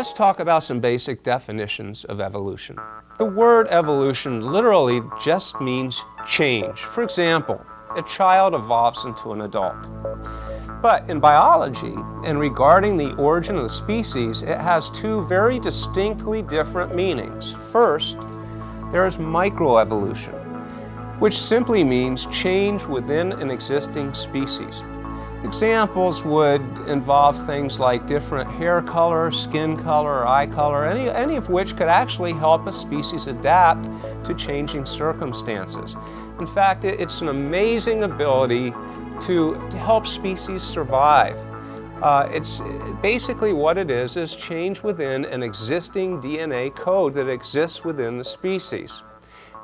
Let's talk about some basic definitions of evolution. The word evolution literally just means change. For example, a child evolves into an adult. But in biology, and regarding the origin of the species, it has two very distinctly different meanings. First, there is microevolution, which simply means change within an existing species. Examples would involve things like different hair color, skin color, or eye color, any, any of which could actually help a species adapt to changing circumstances. In fact, it's an amazing ability to, to help species survive. Uh, it's basically what it is, is change within an existing DNA code that exists within the species.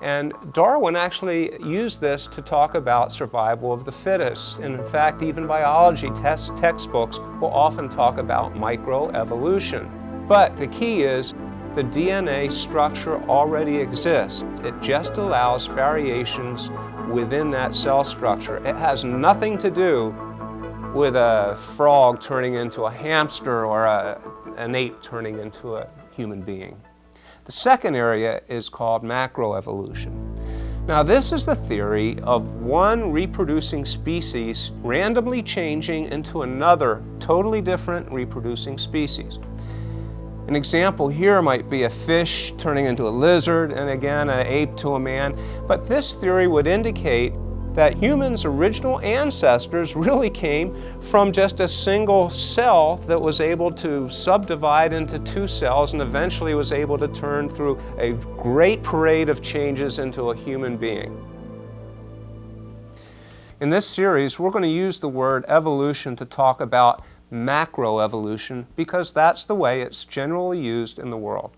And Darwin actually used this to talk about survival of the fittest. And in fact, even biology test textbooks will often talk about microevolution. But the key is the DNA structure already exists. It just allows variations within that cell structure. It has nothing to do with a frog turning into a hamster or a, an ape turning into a human being. The second area is called macroevolution. Now this is the theory of one reproducing species randomly changing into another totally different reproducing species. An example here might be a fish turning into a lizard and again an ape to a man, but this theory would indicate that humans' original ancestors really came from just a single cell that was able to subdivide into two cells and eventually was able to turn through a great parade of changes into a human being. In this series, we're going to use the word evolution to talk about macroevolution because that's the way it's generally used in the world.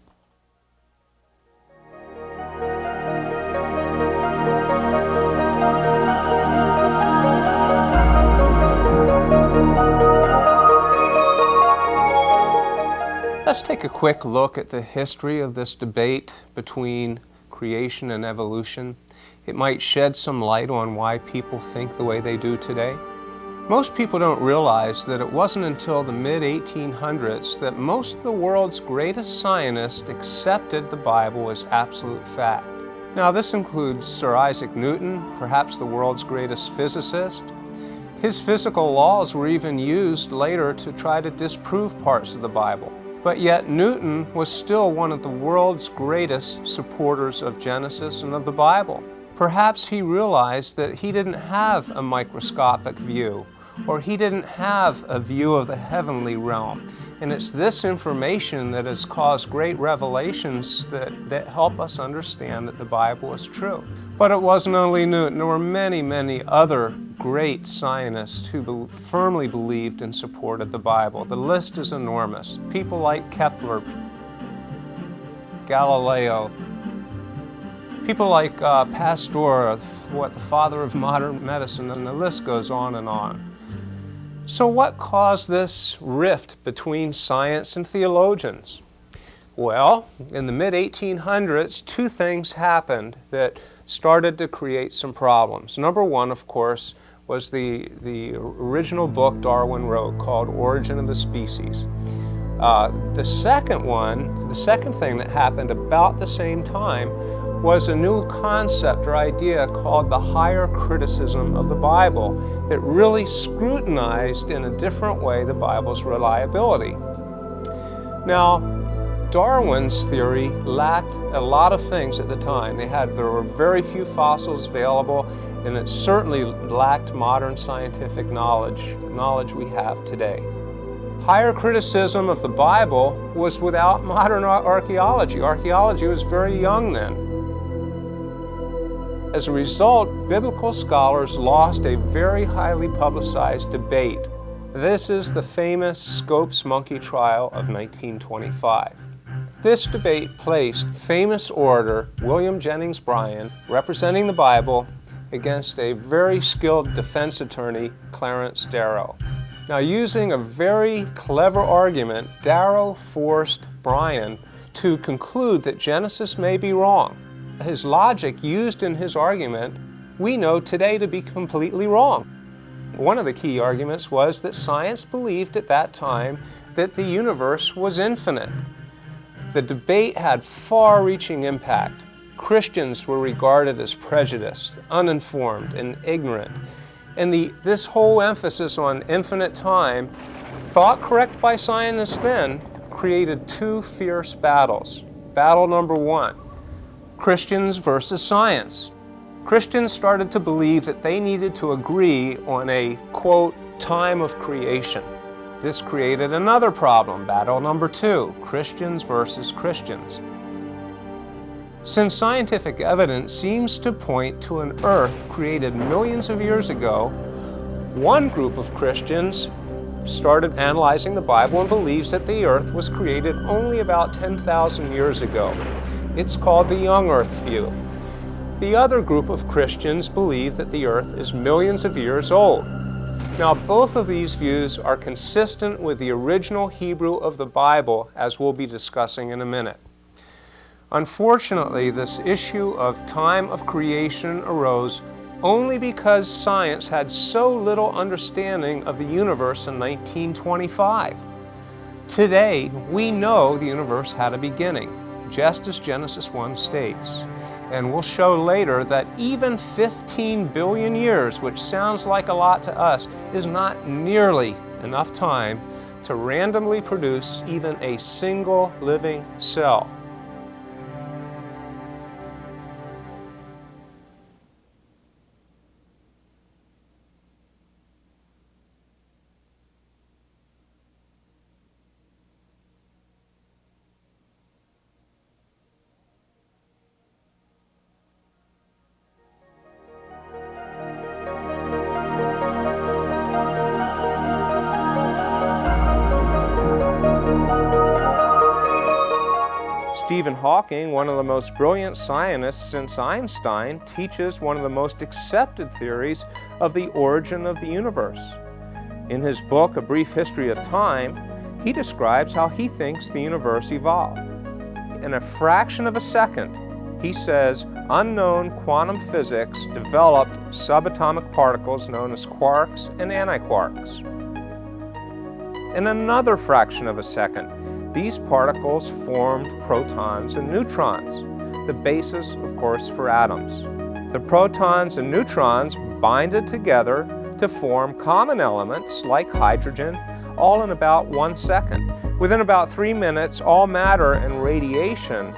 Let's take a quick look at the history of this debate between creation and evolution. It might shed some light on why people think the way they do today. Most people don't realize that it wasn't until the mid-1800s that most of the world's greatest scientists accepted the Bible as absolute fact. Now this includes Sir Isaac Newton, perhaps the world's greatest physicist. His physical laws were even used later to try to disprove parts of the Bible. But yet Newton was still one of the world's greatest supporters of Genesis and of the Bible. Perhaps he realized that he didn't have a microscopic view, or he didn't have a view of the heavenly realm. And it's this information that has caused great revelations that, that help us understand that the Bible is true. But it wasn't only Newton, there were many, many other great scientists who be firmly believed and supported the Bible. The list is enormous. People like Kepler, Galileo, people like uh, Pasteur, what the father of modern medicine, and the list goes on and on. So what caused this rift between science and theologians? Well, in the mid-1800s, two things happened that started to create some problems. Number one, of course, was the, the original book Darwin wrote called Origin of the Species. Uh, the second one, the second thing that happened about the same time was a new concept or idea called the higher criticism of the Bible that really scrutinized in a different way the Bible's reliability. Now, Darwin's theory lacked a lot of things at the time. They had, there were very few fossils available and it certainly lacked modern scientific knowledge, knowledge we have today. Higher criticism of the Bible was without modern archaeology. Archaeology was very young then. As a result, biblical scholars lost a very highly publicized debate. This is the famous Scopes monkey trial of 1925. This debate placed famous orator William Jennings Bryan, representing the Bible, against a very skilled defense attorney, Clarence Darrow. Now using a very clever argument, Darrow forced Bryan to conclude that Genesis may be wrong. His logic used in his argument, we know today to be completely wrong. One of the key arguments was that science believed at that time that the universe was infinite. The debate had far-reaching impact. Christians were regarded as prejudiced, uninformed, and ignorant. And the, this whole emphasis on infinite time, thought correct by scientists then, created two fierce battles. Battle number one, Christians versus science. Christians started to believe that they needed to agree on a, quote, time of creation. This created another problem, battle number two, Christians versus Christians. Since scientific evidence seems to point to an Earth created millions of years ago, one group of Christians started analyzing the Bible and believes that the Earth was created only about 10,000 years ago. It's called the young Earth view. The other group of Christians believe that the Earth is millions of years old. Now, both of these views are consistent with the original Hebrew of the Bible, as we'll be discussing in a minute. Unfortunately, this issue of time of creation arose only because science had so little understanding of the universe in 1925. Today, we know the universe had a beginning, just as Genesis 1 states. And we'll show later that even 15 billion years, which sounds like a lot to us, is not nearly enough time to randomly produce even a single living cell. Stephen Hawking, one of the most brilliant scientists since Einstein, teaches one of the most accepted theories of the origin of the universe. In his book, A Brief History of Time, he describes how he thinks the universe evolved. In a fraction of a second, he says unknown quantum physics developed subatomic particles known as quarks and antiquarks. In another fraction of a second, these particles formed protons and neutrons, the basis, of course, for atoms. The protons and neutrons binded together to form common elements like hydrogen, all in about one second. Within about three minutes, all matter and radiation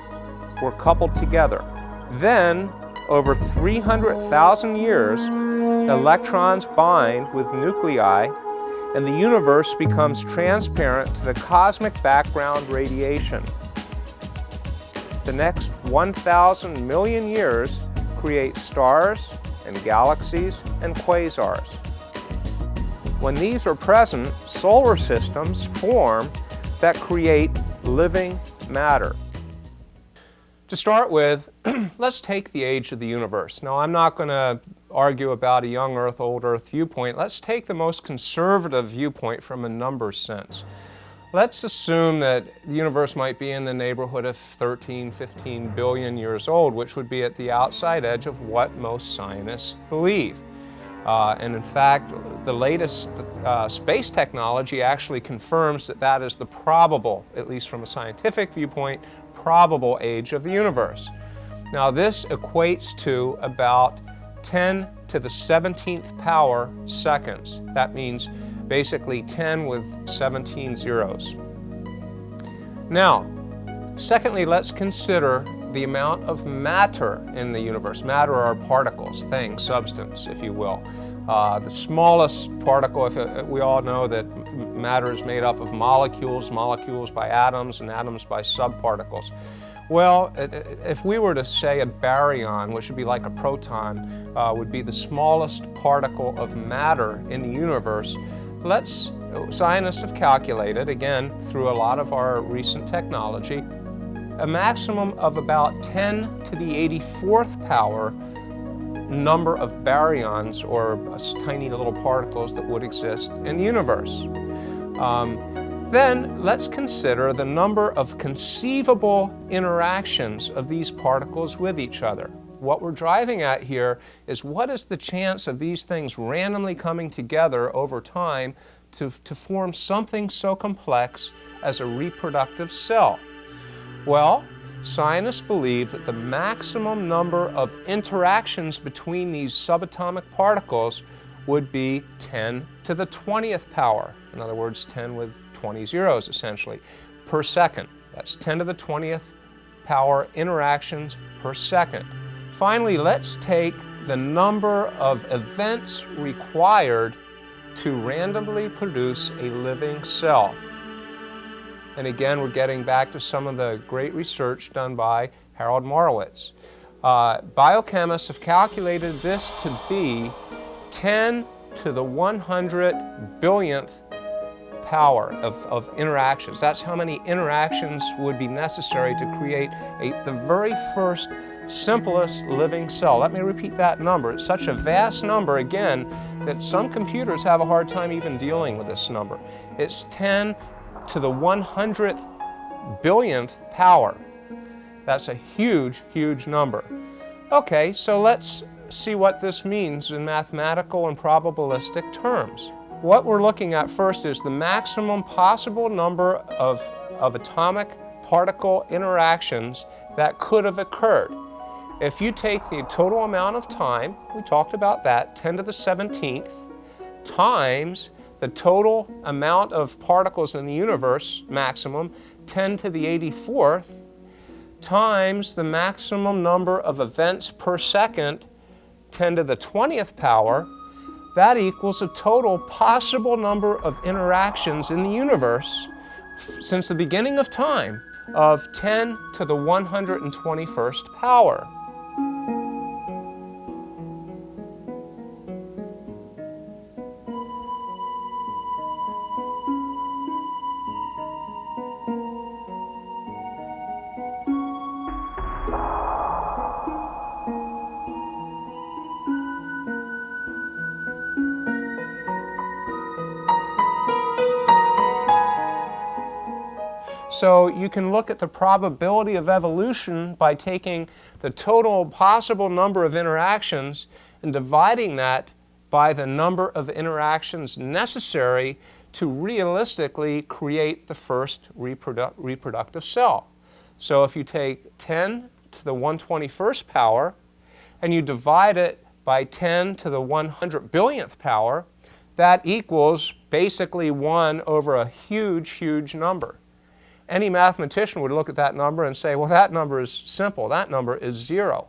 were coupled together. Then, over 300,000 years, electrons bind with nuclei and the universe becomes transparent to the cosmic background radiation. The next 1,000 million years create stars and galaxies and quasars. When these are present, solar systems form that create living matter. To start with, let's take the age of the universe. Now, I'm not going to argue about a young Earth, old Earth viewpoint. Let's take the most conservative viewpoint from a numbers sense. Let's assume that the universe might be in the neighborhood of 13, 15 billion years old, which would be at the outside edge of what most scientists believe. Uh, and in fact, the latest uh, space technology actually confirms that that is the probable, at least from a scientific viewpoint, probable age of the universe. Now this equates to about 10 to the 17th power seconds. That means basically 10 with 17 zeros. Now, secondly, let's consider the amount of matter in the universe. Matter are particles, things, substance, if you will. Uh, the smallest particle, if it, uh, we all know that matter is made up of molecules, molecules by atoms, and atoms by subparticles. Well, if we were to say a baryon, which would be like a proton, uh, would be the smallest particle of matter in the universe, let's, scientists have calculated, again, through a lot of our recent technology, a maximum of about 10 to the 84th power number of baryons, or tiny little particles that would exist in the universe. Um, then let's consider the number of conceivable interactions of these particles with each other. What we're driving at here is what is the chance of these things randomly coming together over time to, to form something so complex as a reproductive cell? Well, scientists believe that the maximum number of interactions between these subatomic particles would be 10 to the 20th power. In other words, 10 with 20 zeros essentially, per second. That's 10 to the 20th power interactions per second. Finally, let's take the number of events required to randomly produce a living cell. And again, we're getting back to some of the great research done by Harold Morowitz. Uh, biochemists have calculated this to be 10 to the 100 billionth power of, of interactions. That's how many interactions would be necessary to create a, the very first simplest living cell. Let me repeat that number. It's such a vast number, again, that some computers have a hard time even dealing with this number. It's 10 to the 100th billionth power. That's a huge, huge number. Okay, so let's see what this means in mathematical and probabilistic terms. What we're looking at first is the maximum possible number of, of atomic particle interactions that could have occurred. If you take the total amount of time, we talked about that, 10 to the 17th, times the total amount of particles in the universe, maximum, 10 to the 84th, times the maximum number of events per second, 10 to the 20th power, that equals a total possible number of interactions in the universe since the beginning of time of 10 to the 121st power. So you can look at the probability of evolution by taking the total possible number of interactions and dividing that by the number of interactions necessary to realistically create the first reprodu reproductive cell. So if you take 10 to the 121st power and you divide it by 10 to the 100 billionth power, that equals basically 1 over a huge, huge number any mathematician would look at that number and say, well, that number is simple. That number is zero.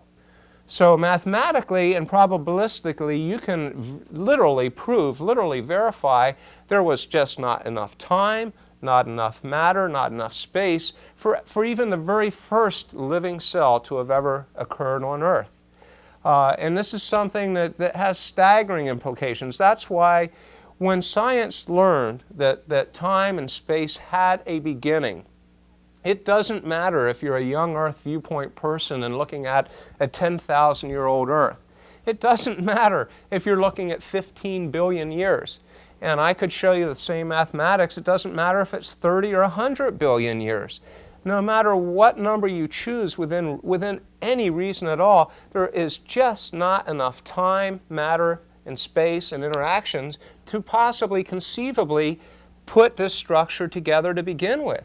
So mathematically and probabilistically, you can literally prove, literally verify there was just not enough time, not enough matter, not enough space for, for even the very first living cell to have ever occurred on Earth. Uh, and this is something that, that has staggering implications. That's why when science learned that, that time and space had a beginning, it doesn't matter if you're a young Earth viewpoint person and looking at a 10,000 year old Earth. It doesn't matter if you're looking at 15 billion years. And I could show you the same mathematics. It doesn't matter if it's 30 or 100 billion years. No matter what number you choose within, within any reason at all, there is just not enough time, matter, and space and interactions to possibly conceivably put this structure together to begin with.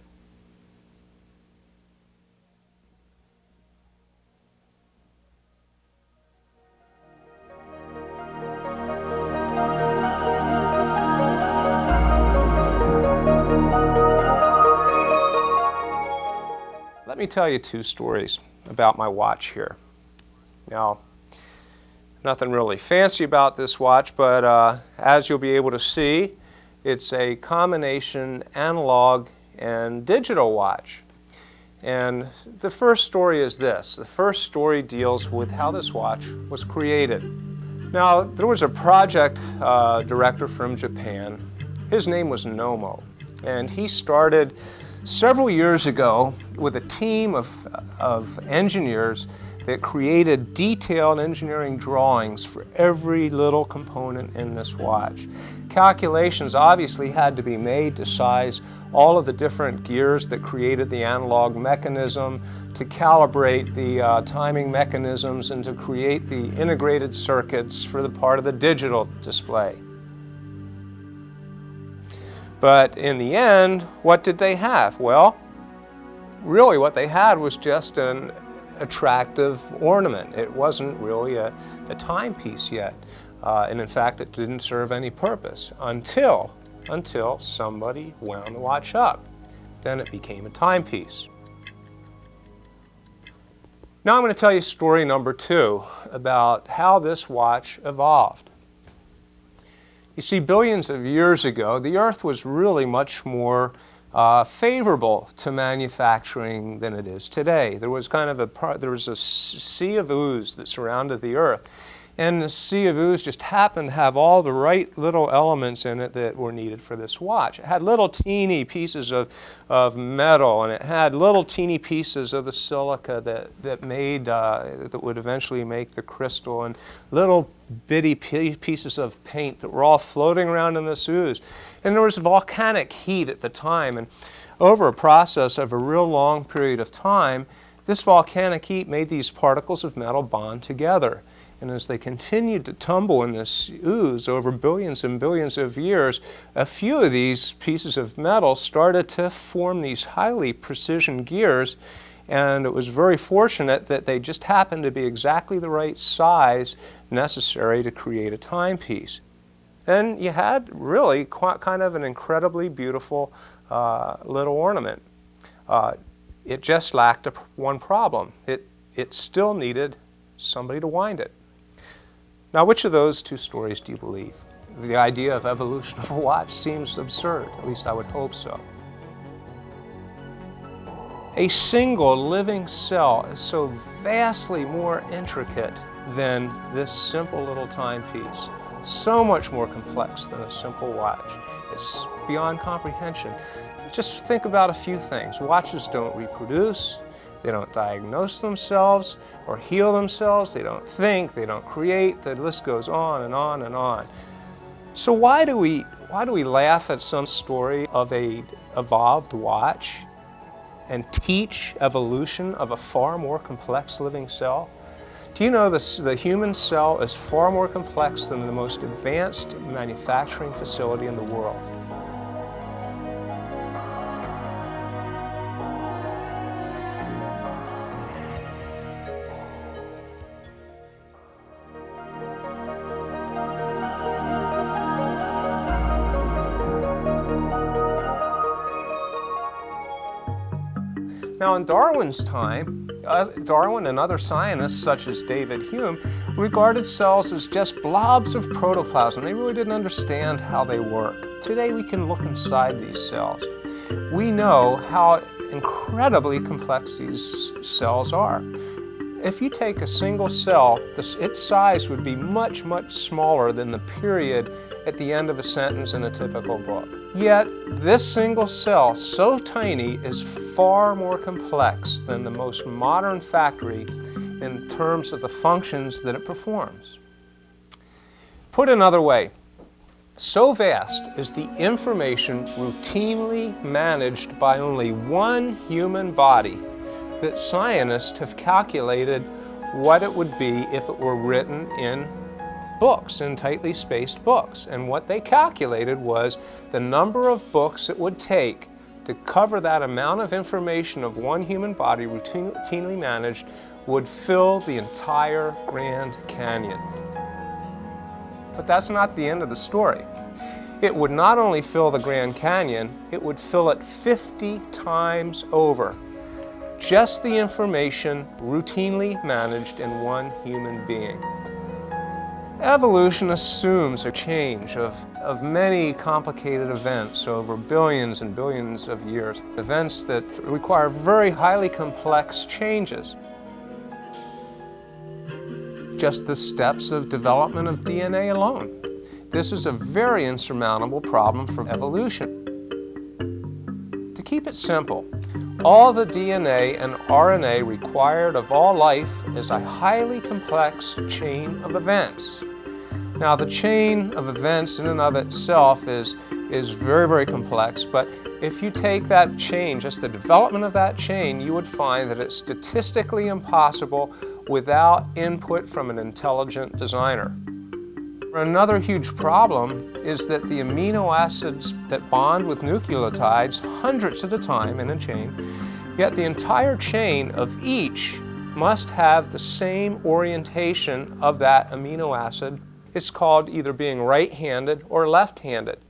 Let me tell you two stories about my watch here. Now, nothing really fancy about this watch, but uh, as you'll be able to see, it's a combination analog and digital watch. And the first story is this. The first story deals with how this watch was created. Now, there was a project uh, director from Japan. His name was Nomo, and he started several years ago with a team of, of engineers that created detailed engineering drawings for every little component in this watch. Calculations obviously had to be made to size all of the different gears that created the analog mechanism, to calibrate the uh, timing mechanisms, and to create the integrated circuits for the part of the digital display. But in the end, what did they have? Well, really what they had was just an attractive ornament. It wasn't really a, a timepiece yet. Uh, and in fact, it didn't serve any purpose until, until somebody wound the watch up. Then it became a timepiece. Now I'm going to tell you story number two about how this watch evolved. You see, billions of years ago, the Earth was really much more uh, favorable to manufacturing than it is today. There was kind of a part, there was a sea of ooze that surrounded the Earth, and the sea of ooze just happened to have all the right little elements in it that were needed for this watch. It had little teeny pieces of, of metal and it had little teeny pieces of the silica that, that made, uh, that would eventually make the crystal and little bitty pieces of paint that were all floating around in this ooze. And there was volcanic heat at the time and over a process of a real long period of time, this volcanic heat made these particles of metal bond together. And as they continued to tumble in this ooze over billions and billions of years, a few of these pieces of metal started to form these highly precision gears. And it was very fortunate that they just happened to be exactly the right size necessary to create a timepiece. And you had really quite, kind of an incredibly beautiful uh, little ornament. Uh, it just lacked a, one problem. It, it still needed somebody to wind it. Now, which of those two stories do you believe? The idea of evolution of a watch seems absurd, at least I would hope so. A single living cell is so vastly more intricate than this simple little timepiece. So much more complex than a simple watch. It's beyond comprehension. Just think about a few things. Watches don't reproduce, they don't diagnose themselves or heal themselves. They don't think. They don't create. The list goes on and on and on. So why do we, why do we laugh at some story of a evolved watch and teach evolution of a far more complex living cell? Do you know the human cell is far more complex than the most advanced manufacturing facility in the world? Now in Darwin's time, Darwin and other scientists such as David Hume regarded cells as just blobs of protoplasm. They really didn't understand how they work. Today we can look inside these cells. We know how incredibly complex these cells are. If you take a single cell, this, its size would be much, much smaller than the period at the end of a sentence in a typical book. Yet, this single cell, so tiny, is far more complex than the most modern factory in terms of the functions that it performs. Put another way, so vast is the information routinely managed by only one human body that scientists have calculated what it would be if it were written in books, in tightly spaced books. And what they calculated was the number of books it would take to cover that amount of information of one human body routinely managed would fill the entire Grand Canyon. But that's not the end of the story. It would not only fill the Grand Canyon, it would fill it 50 times over. Just the information routinely managed in one human being. Evolution assumes a change of, of many complicated events over billions and billions of years, events that require very highly complex changes. Just the steps of development of DNA alone. This is a very insurmountable problem for evolution. To keep it simple, all the DNA and RNA required of all life is a highly complex chain of events. Now the chain of events in and of itself is, is very, very complex, but if you take that chain, just the development of that chain, you would find that it's statistically impossible without input from an intelligent designer. Another huge problem is that the amino acids that bond with nucleotides hundreds at a time in a chain, yet the entire chain of each must have the same orientation of that amino acid. It's called either being right-handed or left-handed.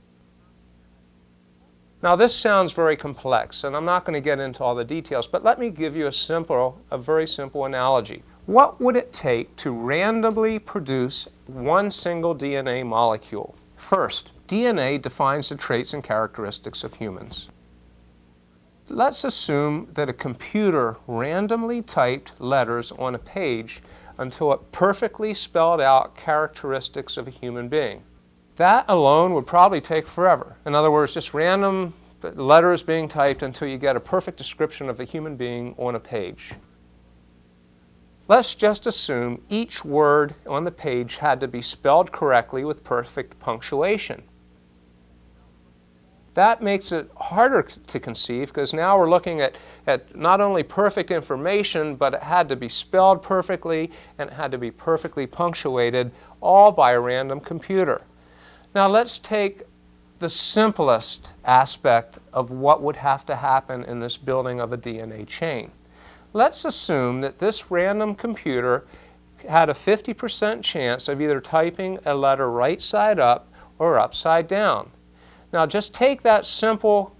Now this sounds very complex and I'm not going to get into all the details, but let me give you a simple, a very simple analogy. What would it take to randomly produce one single DNA molecule? First, DNA defines the traits and characteristics of humans. Let's assume that a computer randomly typed letters on a page until it perfectly spelled out characteristics of a human being. That alone would probably take forever. In other words, just random letters being typed until you get a perfect description of a human being on a page. Let's just assume each word on the page had to be spelled correctly with perfect punctuation. That makes it harder to conceive because now we're looking at, at not only perfect information, but it had to be spelled perfectly and it had to be perfectly punctuated, all by a random computer. Now let's take the simplest aspect of what would have to happen in this building of a DNA chain. Let's assume that this random computer had a 50% chance of either typing a letter right side up or upside down. Now just take that simple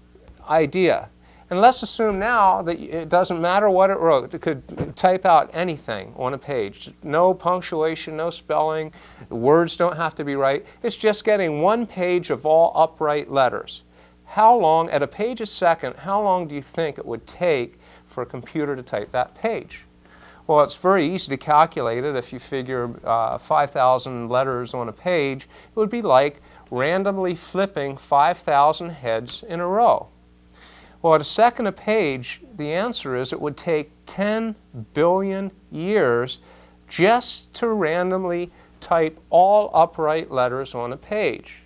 idea and let's assume now that it doesn't matter what it wrote. It could type out anything on a page. No punctuation, no spelling, words don't have to be right. It's just getting one page of all upright letters. How long, at a page a second, how long do you think it would take for a computer to type that page? Well, it's very easy to calculate it. If you figure uh, 5,000 letters on a page, it would be like randomly flipping 5,000 heads in a row. Well, at a second a page, the answer is it would take 10 billion years just to randomly type all upright letters on a page.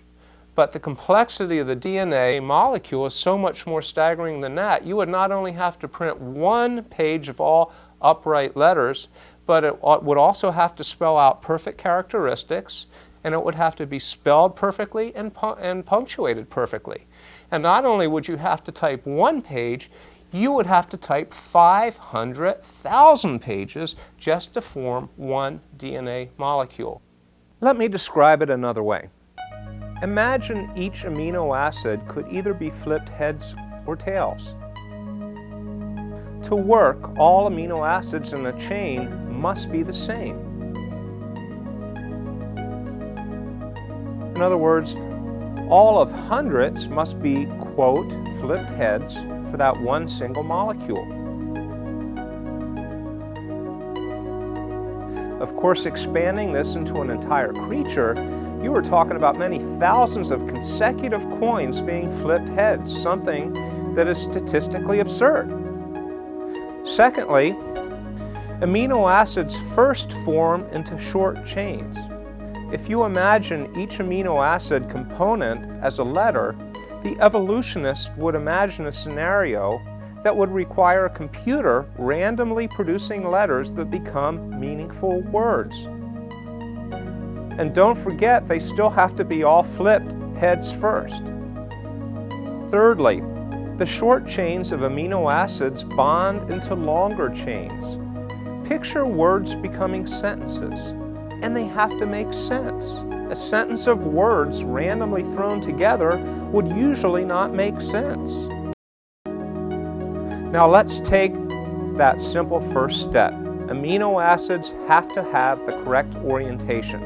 But the complexity of the DNA molecule is so much more staggering than that. You would not only have to print one page of all upright letters, but it would also have to spell out perfect characteristics, and it would have to be spelled perfectly and, pu and punctuated perfectly. And not only would you have to type one page, you would have to type 500,000 pages just to form one DNA molecule. Let me describe it another way. Imagine each amino acid could either be flipped heads or tails. To work, all amino acids in a chain must be the same. In other words, all of hundreds must be, quote, flipped heads for that one single molecule. Of course, expanding this into an entire creature, you were talking about many thousands of consecutive coins being flipped heads, something that is statistically absurd. Secondly, amino acids first form into short chains. If you imagine each amino acid component as a letter, the evolutionist would imagine a scenario that would require a computer randomly producing letters that become meaningful words. And don't forget, they still have to be all flipped heads first. Thirdly, the short chains of amino acids bond into longer chains. Picture words becoming sentences and they have to make sense. A sentence of words randomly thrown together would usually not make sense. Now let's take that simple first step. Amino acids have to have the correct orientation.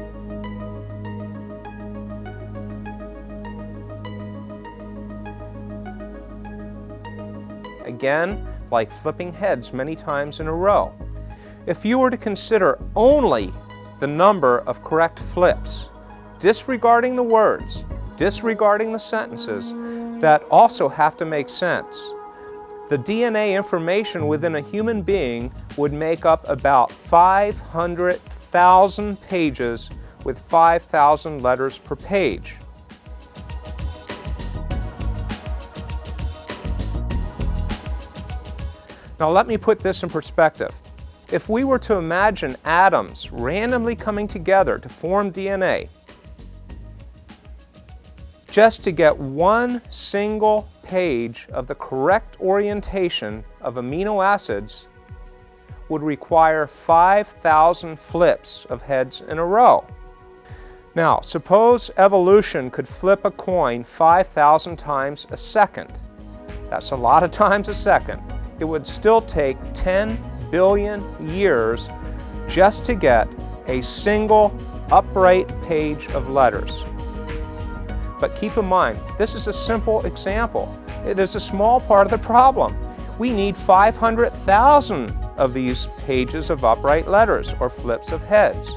Again, like flipping heads many times in a row. If you were to consider only the number of correct flips, disregarding the words, disregarding the sentences that also have to make sense. The DNA information within a human being would make up about 500,000 pages with 5,000 letters per page. Now let me put this in perspective. If we were to imagine atoms randomly coming together to form DNA, just to get one single page of the correct orientation of amino acids would require 5,000 flips of heads in a row. Now, suppose evolution could flip a coin 5,000 times a second. That's a lot of times a second. It would still take 10 billion years just to get a single upright page of letters. But keep in mind, this is a simple example. It is a small part of the problem. We need 500,000 of these pages of upright letters or flips of heads.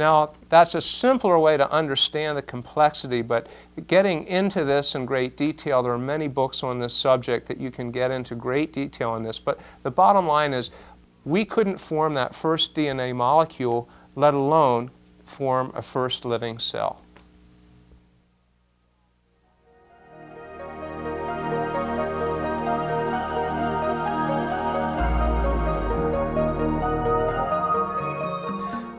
Now, that's a simpler way to understand the complexity, but getting into this in great detail, there are many books on this subject that you can get into great detail on this, but the bottom line is we couldn't form that first DNA molecule, let alone form a first living cell.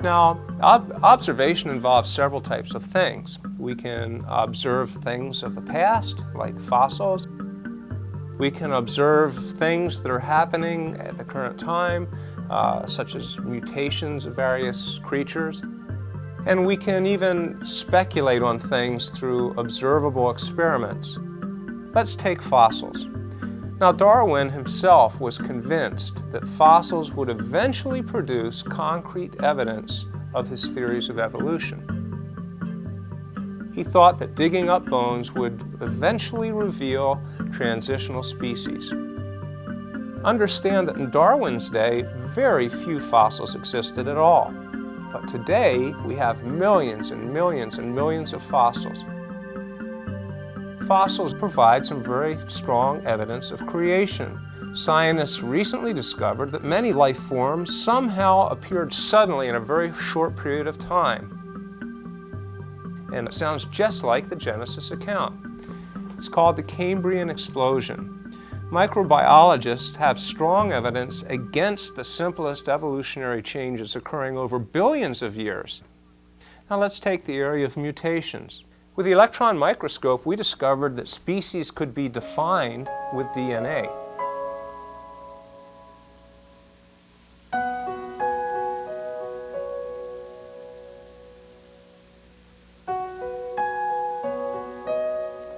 Now, ob observation involves several types of things. We can observe things of the past, like fossils. We can observe things that are happening at the current time, uh, such as mutations of various creatures. And we can even speculate on things through observable experiments. Let's take fossils. Now Darwin himself was convinced that fossils would eventually produce concrete evidence of his theories of evolution. He thought that digging up bones would eventually reveal transitional species. Understand that in Darwin's day, very few fossils existed at all. But today, we have millions and millions and millions of fossils fossils provide some very strong evidence of creation. Scientists recently discovered that many life forms somehow appeared suddenly in a very short period of time. And it sounds just like the Genesis account. It's called the Cambrian explosion. Microbiologists have strong evidence against the simplest evolutionary changes occurring over billions of years. Now let's take the area of mutations. With the electron microscope, we discovered that species could be defined with DNA.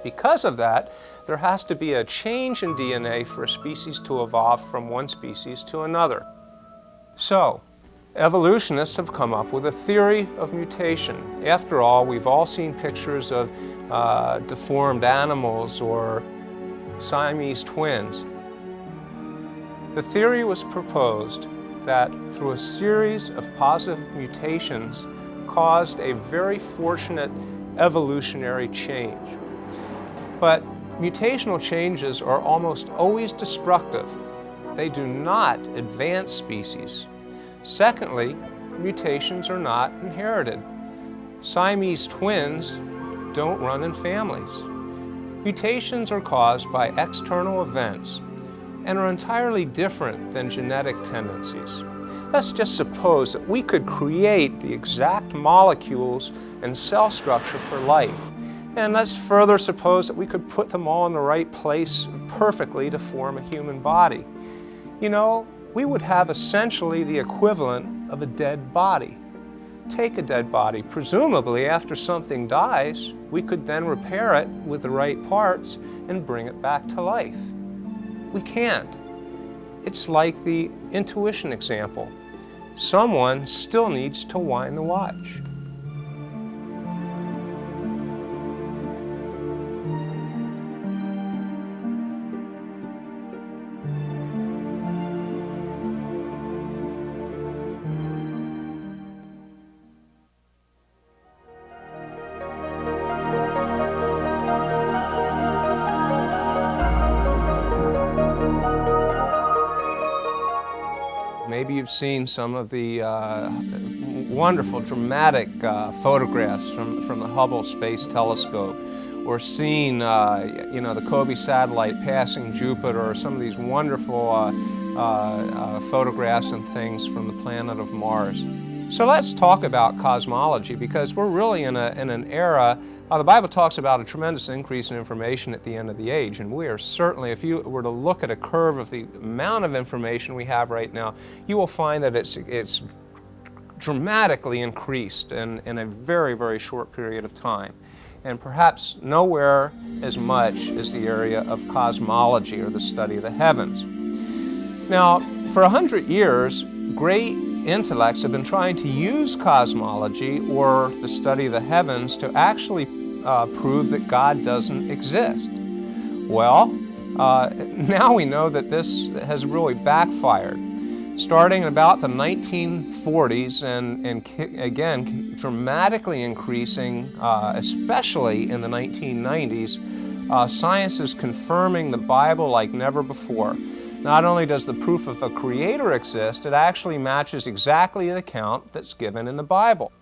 Because of that, there has to be a change in DNA for a species to evolve from one species to another. So, Evolutionists have come up with a theory of mutation. After all, we've all seen pictures of uh, deformed animals or Siamese twins. The theory was proposed that through a series of positive mutations caused a very fortunate evolutionary change. But mutational changes are almost always destructive. They do not advance species. Secondly, mutations are not inherited. Siamese twins don't run in families. Mutations are caused by external events and are entirely different than genetic tendencies. Let's just suppose that we could create the exact molecules and cell structure for life. And let's further suppose that we could put them all in the right place perfectly to form a human body. You know, we would have essentially the equivalent of a dead body. Take a dead body, presumably after something dies, we could then repair it with the right parts and bring it back to life. We can't. It's like the intuition example. Someone still needs to wind the watch. You've seen some of the uh, wonderful, dramatic uh, photographs from, from the Hubble Space Telescope, or seen, uh, you know, the COBE satellite passing Jupiter, or some of these wonderful uh, uh, uh, photographs and things from the planet of Mars. So let's talk about cosmology because we're really in, a, in an era, the Bible talks about a tremendous increase in information at the end of the age and we are certainly, if you were to look at a curve of the amount of information we have right now, you will find that it's, it's dramatically increased in, in a very, very short period of time. And perhaps nowhere as much as the area of cosmology or the study of the heavens. Now, for a hundred years, great intellects have been trying to use cosmology or the study of the heavens to actually uh, prove that God doesn't exist. Well, uh, now we know that this has really backfired. Starting in about the 1940s and, and again dramatically increasing, uh, especially in the 1990s, uh, science is confirming the Bible like never before. Not only does the proof of a creator exist, it actually matches exactly the account that's given in the Bible.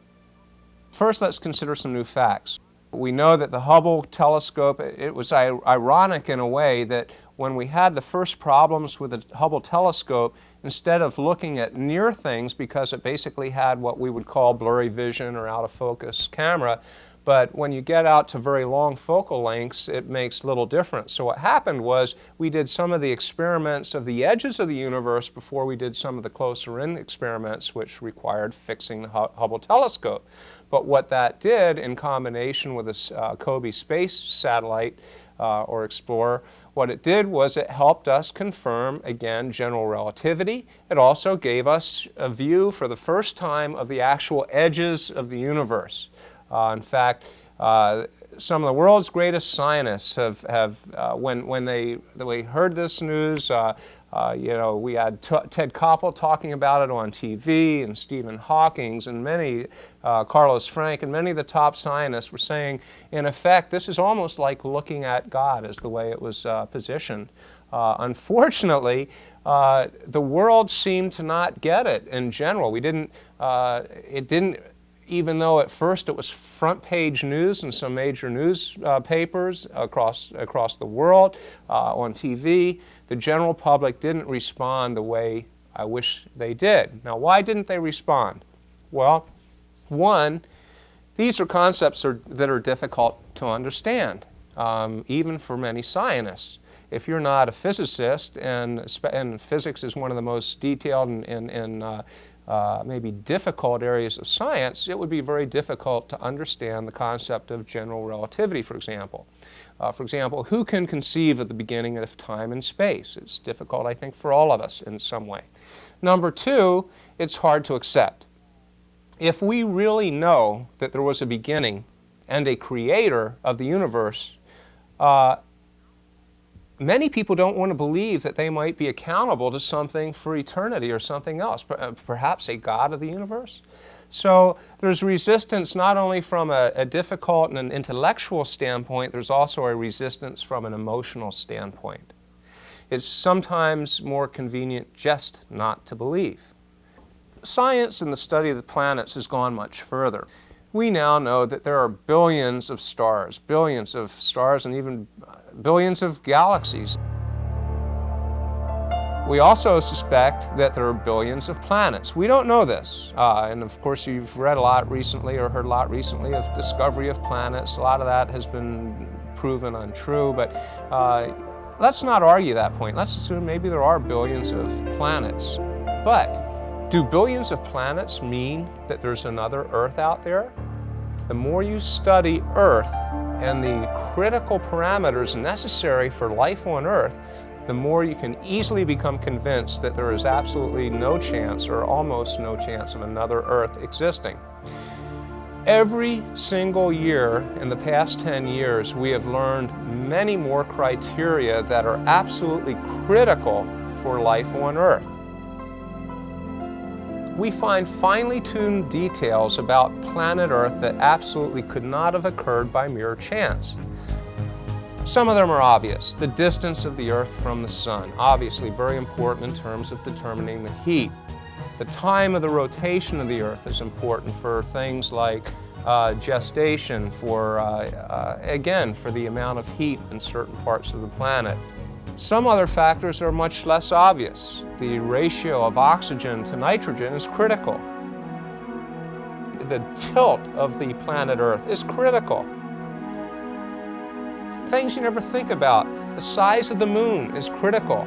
First, let's consider some new facts. We know that the Hubble telescope, it was ironic in a way that when we had the first problems with the Hubble telescope, instead of looking at near things because it basically had what we would call blurry vision or out of focus camera, but when you get out to very long focal lengths, it makes little difference. So what happened was we did some of the experiments of the edges of the universe before we did some of the closer in experiments, which required fixing the Hubble telescope. But what that did in combination with a uh, space satellite uh, or explorer, what it did was it helped us confirm, again, general relativity. It also gave us a view for the first time of the actual edges of the universe. Uh, in fact, uh, some of the world's greatest scientists have, have uh, when, when they, they heard this news, uh, uh, you know, we had Ted Koppel talking about it on TV and Stephen Hawking's and many, uh, Carlos Frenk and many of the top scientists were saying, in effect, this is almost like looking at God as the way it was positioned. unfortunately, the world seemed to not get it in general. We didn't, it didn't even though at first it was front page news in some major newspapers uh, across, across the world, uh, on TV, the general public didn't respond the way I wish they did. Now, why didn't they respond? Well, one, these are concepts are, that are difficult to understand, um, even for many scientists. If you're not a physicist, and, and physics is one of the most detailed and, and, and uh, uh, maybe difficult areas of science, it would be very difficult to understand the concept of general relativity, for example. Uh, for example, who can conceive of the beginning of time and space? It's difficult, I think, for all of us in some way. Number two, it's hard to accept. If we really know that there was a beginning and a creator of the universe, uh, many people don't want to believe that they might be accountable to something for eternity or something else, uh, perhaps a God of the universe. So there's resistance not only from a, a, difficult and an intellectual standpoint, there's also a resistance from an emotional standpoint. It's sometimes more convenient just not to believe. Science and the study of the planets has gone much further we now know that there are billions of stars, billions of stars and even billions of galaxies. We also suspect that there are billions of planets. We don't know this. Uh, and of course, you've read a lot recently or heard a lot recently of discovery of planets. A lot of that has been proven untrue, but uh, let's not argue that point. Let's assume maybe there are billions of planets. But do billions of planets mean that there's another Earth out there? The more you study Earth and the critical parameters necessary for life on Earth, the more you can easily become convinced that there is absolutely no chance or almost no chance of another Earth existing. Every single year in the past 10 years, we have learned many more criteria that are absolutely critical for life on Earth we find finely tuned details about planet Earth that absolutely could not have occurred by mere chance. Some of them are obvious. The distance of the Earth from the Sun, obviously very important in terms of determining the heat. The time of the rotation of the Earth is important for things like uh, gestation, for, uh, uh, again, for the amount of heat in certain parts of the planet. Some other factors are much less obvious. The ratio of oxygen to nitrogen is critical. The tilt of the planet Earth is critical. Things you never think about. The size of the moon is critical.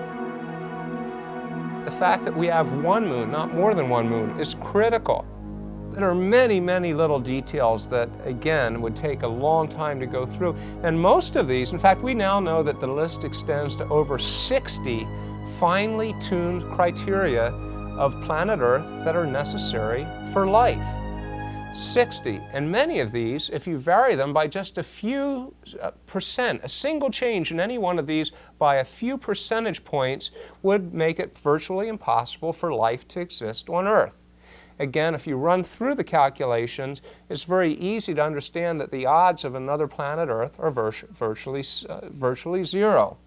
The fact that we have one moon, not more than one moon, is critical. There are many, many little details that, again, would take a long time to go through. And most of these, in fact, we now know that the list extends to over 60 finely tuned criteria of planet Earth that are necessary for life. 60. And many of these, if you vary them by just a few uh, percent, a single change in any one of these by a few percentage points would make it virtually impossible for life to exist on Earth. Again, if you run through the calculations, it's very easy to understand that the odds of another planet Earth are virtually, uh, virtually zero.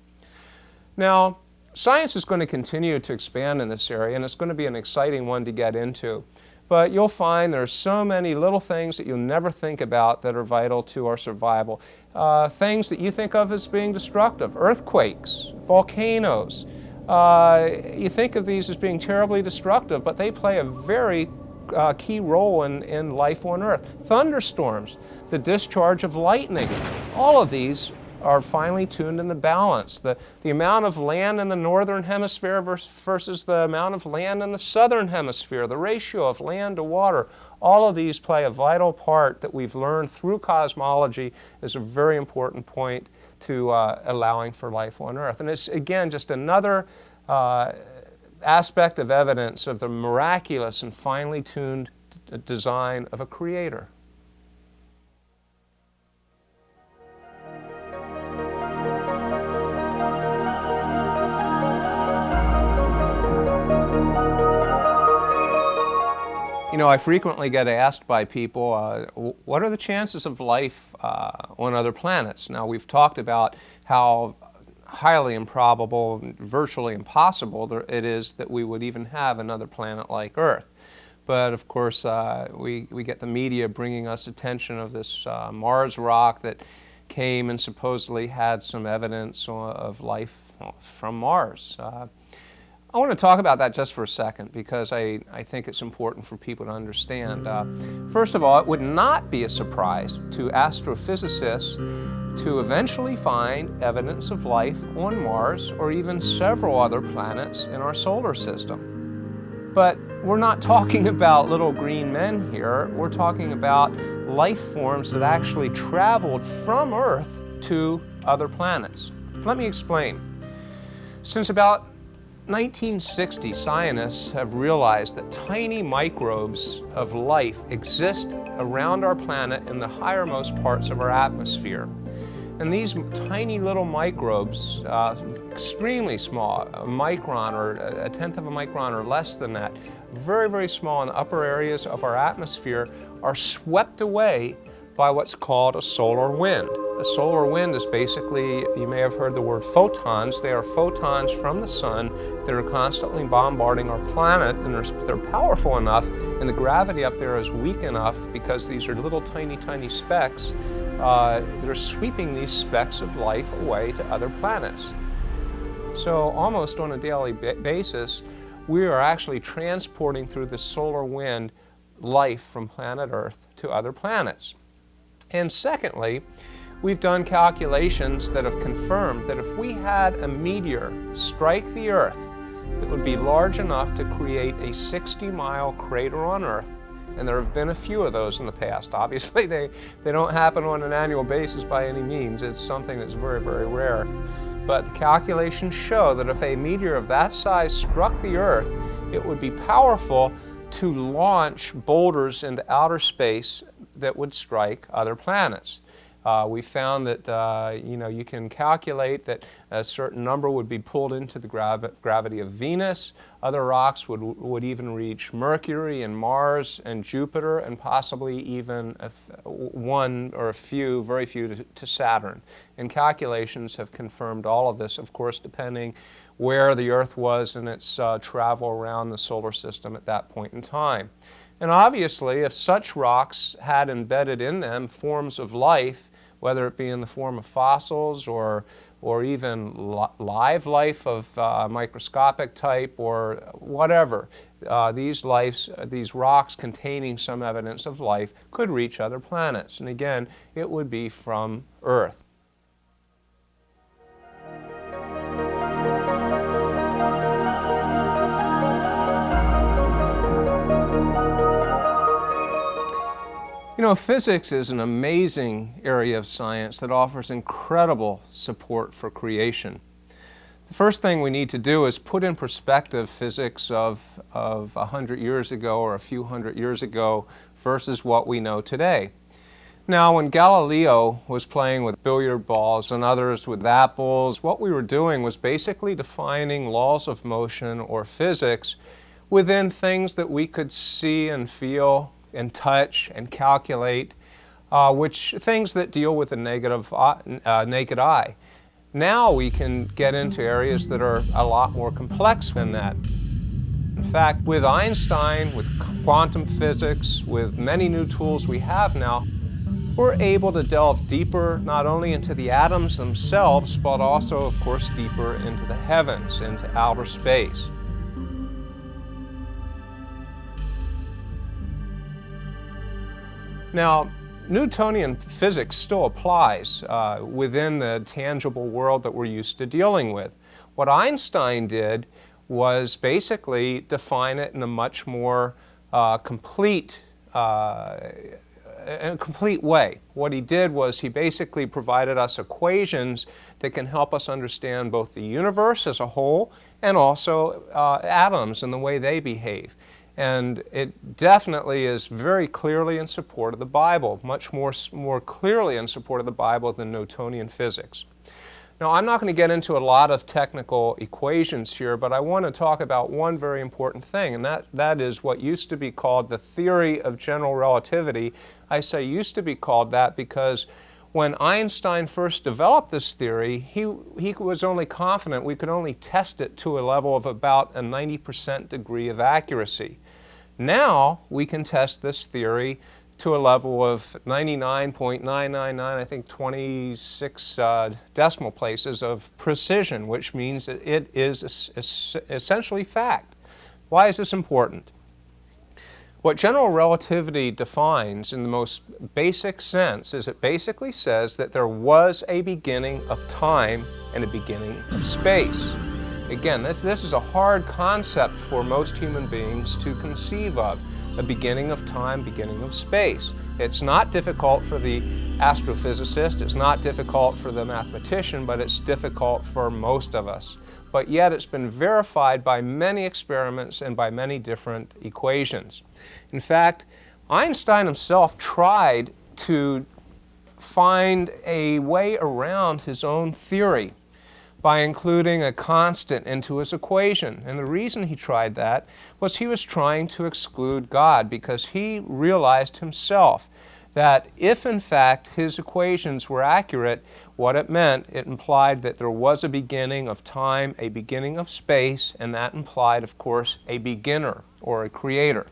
Now, science is going to continue to expand in this area, and it's going to be an exciting one to get into. But you'll find there are so many little things that you'll never think about that are vital to our survival. Uh, things that you think of as being destructive, earthquakes, volcanoes. Uh, you think of these as being terribly destructive, but they play a very uh, key role in, in life on Earth. Thunderstorms, the discharge of lightning, all of these are finely tuned in the balance. The, the amount of land in the northern hemisphere versus the amount of land in the southern hemisphere, the ratio of land to water, all of these play a vital part that we've learned through cosmology is a very important point to uh, allowing for life on Earth. And it's, again, just another uh, aspect of evidence of the miraculous and finely tuned design of a creator. You know, I frequently get asked by people, uh, what are the chances of life uh, on other planets? Now, we've talked about how highly improbable, virtually impossible it is that we would even have another planet like Earth. But of course, uh, we, we get the media bringing us attention of this uh, Mars rock that came and supposedly had some evidence of life from Mars. I want to talk about that just for a second because I, I think it's important for people to understand. Uh, first of all, it would not be a surprise to astrophysicists to eventually find evidence of life on Mars or even several other planets in our solar system. But we're not talking about little green men here. We're talking about life forms that actually traveled from Earth to other planets. Let me explain. Since about 1960, scientists have realized that tiny microbes of life exist around our planet in the highermost parts of our atmosphere. And these tiny little microbes, uh, extremely small, a micron or a tenth of a micron or less than that, very, very small in the upper areas of our atmosphere, are swept away by what's called a solar wind. A solar wind is basically, you may have heard the word photons. They are photons from the sun that are constantly bombarding our planet and they're, they're powerful enough and the gravity up there is weak enough because these are little tiny, tiny specks uh, that are sweeping these specks of life away to other planets. So almost on a daily basis, we are actually transporting through the solar wind life from planet Earth to other planets. And secondly, we've done calculations that have confirmed that if we had a meteor strike the Earth that would be large enough to create a 60-mile crater on Earth, and there have been a few of those in the past. Obviously, they, they don't happen on an annual basis by any means. It's something that's very, very rare. But the calculations show that if a meteor of that size struck the Earth, it would be powerful to launch boulders into outer space that would strike other planets. Uh, we found that uh, you know you can calculate that a certain number would be pulled into the gravi gravity of Venus. Other rocks would would even reach Mercury and Mars and Jupiter, and possibly even one or a few, very few, to, to Saturn. And calculations have confirmed all of this. Of course, depending where the Earth was in its uh, travel around the solar system at that point in time. And obviously, if such rocks had embedded in them forms of life, whether it be in the form of fossils or, or even li live life of uh, microscopic type or whatever. Uh, these, lives, these rocks containing some evidence of life could reach other planets. And again, it would be from Earth. You know, physics is an amazing area of science that offers incredible support for creation. The first thing we need to do is put in perspective physics of, of a hundred years ago or a few hundred years ago versus what we know today. Now, when Galileo was playing with billiard balls and others with apples, what we were doing was basically defining laws of motion or physics within things that we could see and feel and touch and calculate, uh, which things that deal with the negative, uh, uh, naked eye. Now we can get into areas that are a lot more complex than that. In fact, with Einstein, with quantum physics, with many new tools we have now, we're able to delve deeper not only into the atoms themselves, but also, of course, deeper into the heavens, into outer space. Now, Newtonian physics still applies uh, within the tangible world that we're used to dealing with. What Einstein did was basically define it in a much more uh, complete, uh, a complete way. What he did was he basically provided us equations that can help us understand both the universe as a whole and also uh, atoms and the way they behave. And it definitely is very clearly in support of the Bible, much more, more clearly in support of the Bible than Newtonian physics. Now, I'm not going to get into a lot of technical equations here, but I want to talk about one very important thing, and that, that is what used to be called the theory of general relativity. I say used to be called that because when Einstein first developed this theory, he, he was only confident we could only test it to a level of about a 90% degree of accuracy. Now we can test this theory to a level of 99.999, I think 26 uh, decimal places of precision, which means that it is essentially fact. Why is this important? What general relativity defines in the most basic sense is it basically says that there was a beginning of time and a beginning of space. Again, this, this is a hard concept for most human beings to conceive of. A beginning of time, beginning of space. It's not difficult for the astrophysicist, it's not difficult for the mathematician, but it's difficult for most of us. But yet it's been verified by many experiments and by many different equations. In fact, Einstein himself tried to find a way around his own theory by including a constant into his equation. And the reason he tried that was he was trying to exclude God because he realized himself that if in fact his equations were accurate, what it meant, it implied that there was a beginning of time, a beginning of space, and that implied, of course, a beginner or a creator.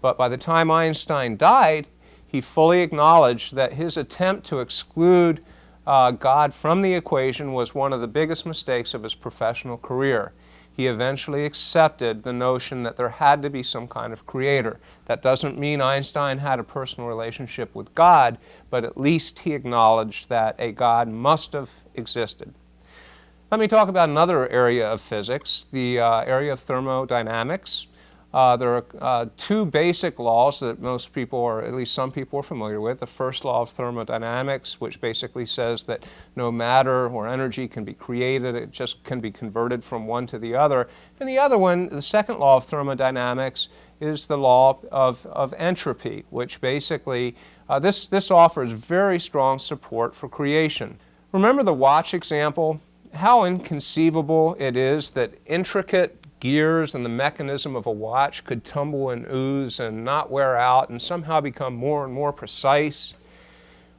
But by the time Einstein died, he fully acknowledged that his attempt to exclude uh, God from the equation was one of the biggest mistakes of his professional career. He eventually accepted the notion that there had to be some kind of creator. That doesn't mean Einstein had a personal relationship with God, but at least he acknowledged that a God must have existed. Let me talk about another area of physics, the uh, area of thermodynamics. Uh, there are uh, two basic laws that most people, or at least some people, are familiar with. The first law of thermodynamics, which basically says that no matter or energy can be created, it just can be converted from one to the other. And the other one, the second law of thermodynamics, is the law of, of entropy, which basically Uh, this, this offers very strong support for creation. Remember the watch example? How inconceivable it is that intricate gears and the mechanism of a watch could tumble and ooze and not wear out and somehow become more and more precise.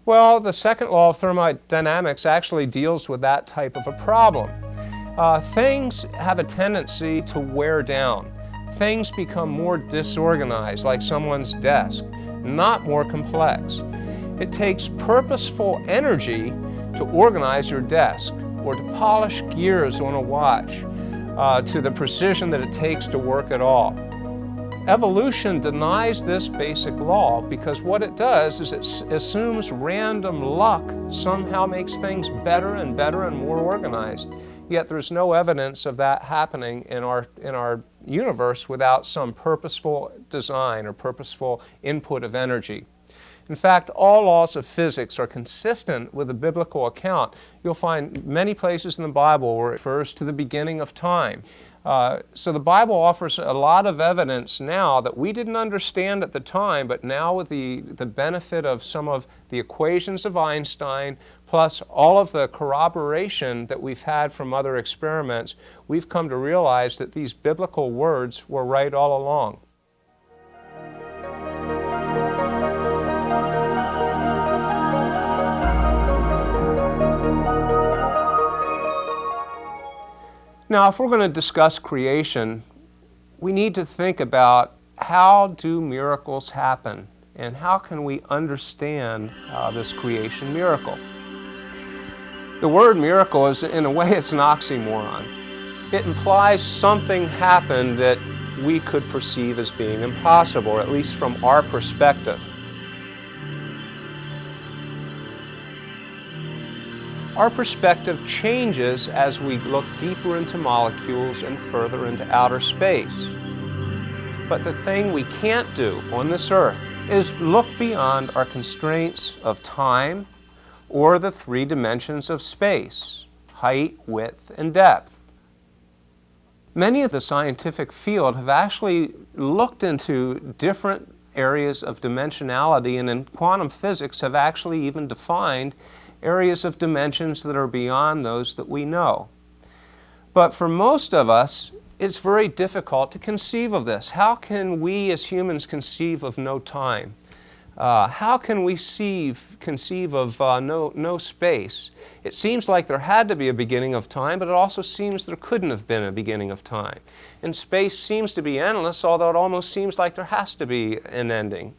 Well, the second law of thermodynamics actually deals with that type of a problem. Uh, things have a tendency to wear down. Things become more disorganized, like someone's desk, not more complex. It takes purposeful energy to organize your desk or to polish gears on a watch uh, to the precision that it takes to work at all. Evolution denies this basic law because what it does is it assumes random luck somehow makes things better and better and more organized. Yet there's no evidence of that happening in our, in our universe without some purposeful design or purposeful input of energy. In fact, all laws of physics are consistent with the biblical account. You'll find many places in the Bible where it refers to the beginning of time. Uh, so the Bible offers a lot of evidence now that we didn't understand at the time, but now with the, the benefit of some of the equations of Einstein, plus all of the corroboration that we've had from other experiments, we've come to realize that these biblical words were right all along. Now, if we're going to discuss creation, we need to think about how do miracles happen and how can we understand uh, this creation miracle. The word miracle is, in a way, it's an oxymoron. It implies something happened that we could perceive as being impossible, or at least from our perspective. Our perspective changes as we look deeper into molecules and further into outer space. But the thing we can't do on this earth is look beyond our constraints of time or the three dimensions of space, height, width, and depth. Many of the scientific field have actually looked into different areas of dimensionality and in quantum physics have actually even defined areas of dimensions that are beyond those that we know. But for most of us, it's very difficult to conceive of this. How can we as humans conceive of no time? Uh, how can we see, conceive of uh, no, no space? It seems like there had to be a beginning of time, but it also seems there couldn't have been a beginning of time. And space seems to be endless, although it almost seems like there has to be an ending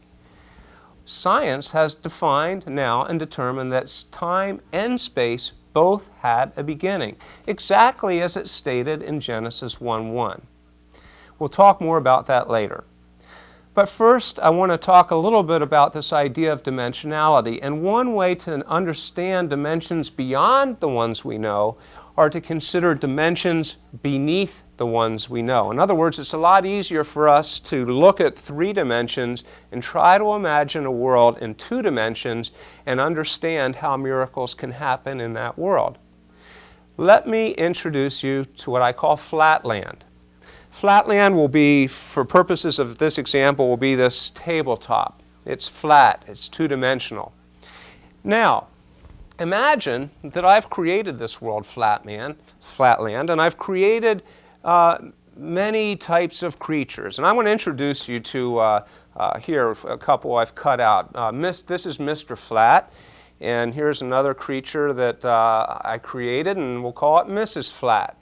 science has defined now and determined that time and space both had a beginning, exactly as it's stated in Genesis 1.1. We'll talk more about that later. But first, I want to talk a little bit about this idea of dimensionality. And one way to understand dimensions beyond the ones we know are to consider dimensions beneath the ones we know. In other words, it's a lot easier for us to look at three dimensions and try to imagine a world in two dimensions and understand how miracles can happen in that world. Let me introduce you to what I call flatland. Flatland will be, for purposes of this example, will be this tabletop. It's flat, it's two-dimensional. Now, imagine that I've created this world flatman, flatland, and I've created uh, many types of creatures. And I want to introduce you to, uh, uh, here, a couple I've cut out. Uh, this is Mr. Flat, and here's another creature that uh, I created, and we'll call it Mrs. Flat.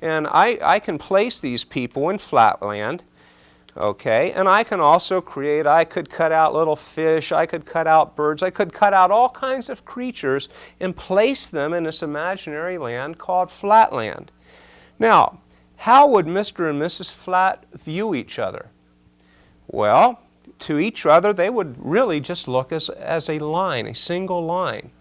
And I, I can place these people in flatland, Okay, and I can also create, I could cut out little fish, I could cut out birds, I could cut out all kinds of creatures and place them in this imaginary land called flatland. Now, how would Mr. and Mrs. Flat view each other? Well, to each other, they would really just look as, as a line, a single line.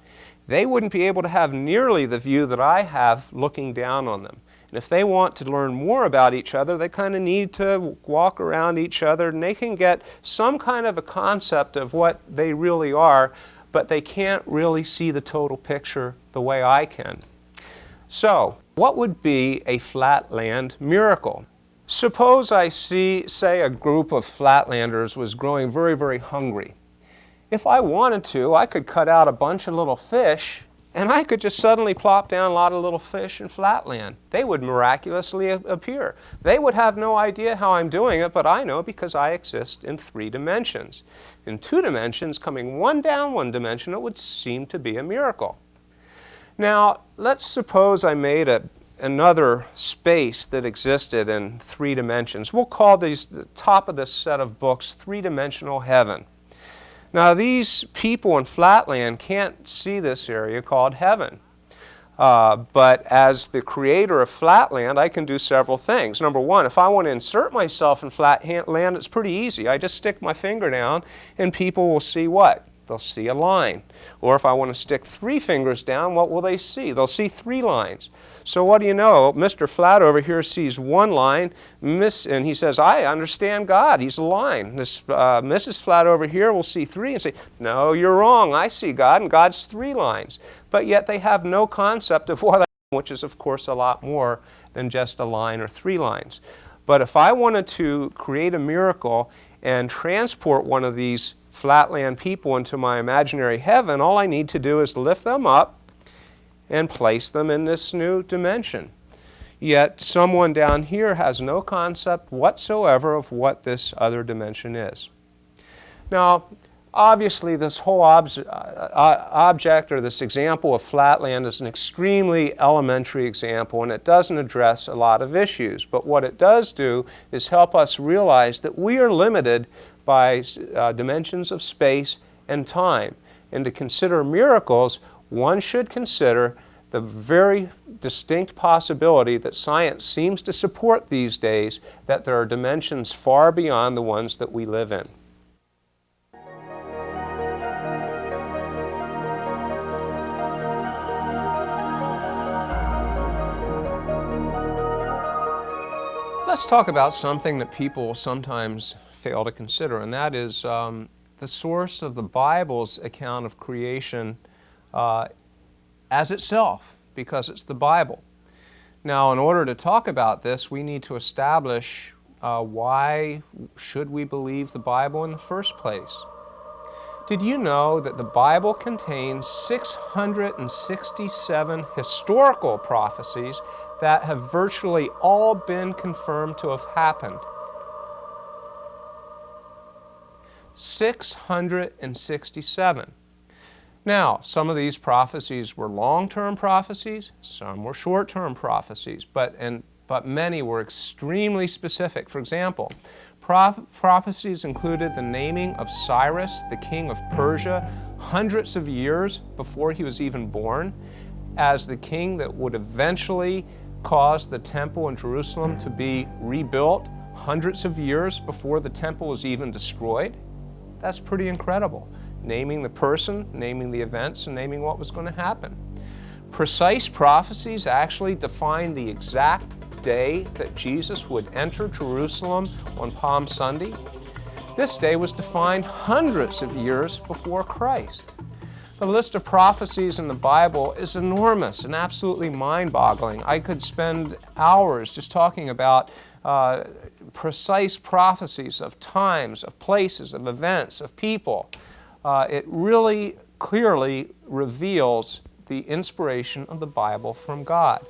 They wouldn't be able to have nearly the view that I have looking down on them. And if they want to learn more about each other, they kind of need to walk around each other and they can get some kind of a concept of what they really are, but they can't really see the total picture the way I can. So, what would be a flatland miracle? Suppose I see, say, a group of flatlanders was growing very, very hungry. If I wanted to, I could cut out a bunch of little fish and I could just suddenly plop down a lot of little fish in flatland. They would miraculously appear. They would have no idea how I'm doing it, but I know because I exist in three dimensions. In two dimensions, coming one down one dimension, it would seem to be a miracle. Now, let's suppose I made a, another space that existed in three dimensions. We'll call these, the top of this set of books, three-dimensional heaven. Now these people in Flatland can't see this area called heaven. Uh, but as the creator of Flatland, I can do several things. Number one, if I want to insert myself in Flatland, it's pretty easy. I just stick my finger down and people will see what? They'll see a line. Or if I want to stick three fingers down, what will they see? They'll see three lines. So what do you know? Mr. Flat over here sees one line, Miss, and he says, I understand God. He's a line. This uh, Mrs. Flat over here will see three and say, no, you're wrong. I see God, and God's three lines. But yet they have no concept of what I am, which is, of course, a lot more than just a line or three lines. But if I wanted to create a miracle and transport one of these flatland people into my imaginary heaven, all I need to do is lift them up and place them in this new dimension. Yet someone down here has no concept whatsoever of what this other dimension is. Now, obviously this whole ob uh, uh, object or this example of flatland is an extremely elementary example and it doesn't address a lot of issues. But what it does do is help us realize that we are limited by uh, dimensions of space and time. And to consider miracles, one should consider the very distinct possibility that science seems to support these days that there are dimensions far beyond the ones that we live in. Let's talk about something that people sometimes fail to consider, and that is um, the source of the Bible's account of creation uh, as itself, because it's the Bible. Now, in order to talk about this, we need to establish uh, why should we believe the Bible in the first place. Did you know that the Bible contains 667 historical prophecies that have virtually all been confirmed to have happened? 667. Now, some of these prophecies were long-term prophecies, some were short-term prophecies, but, and, but many were extremely specific. For example, prophecies included the naming of Cyrus, the king of Persia, hundreds of years before he was even born, as the king that would eventually cause the temple in Jerusalem to be rebuilt hundreds of years before the temple was even destroyed. That's pretty incredible. Naming the person, naming the events, and naming what was going to happen. Precise prophecies actually define the exact day that Jesus would enter Jerusalem on Palm Sunday. This day was defined hundreds of years before Christ. The list of prophecies in the Bible is enormous and absolutely mind-boggling. I could spend hours just talking about uh, precise prophecies of times, of places, of events, of people. Uh, it really clearly reveals the inspiration of the Bible from God.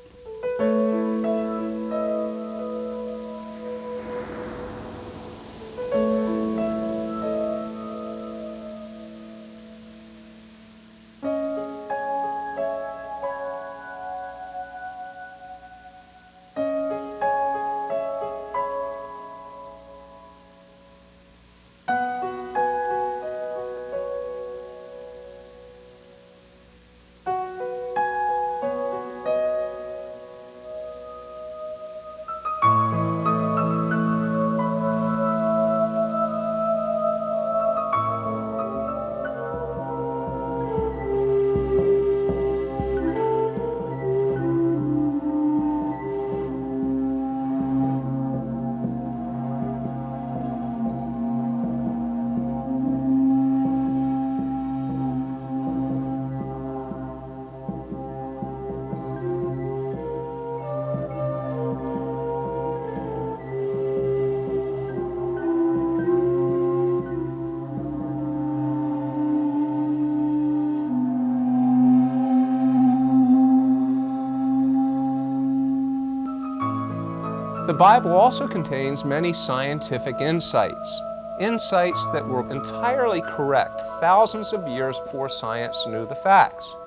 Bible also contains many scientific insights, insights that were entirely correct thousands of years before science knew the facts.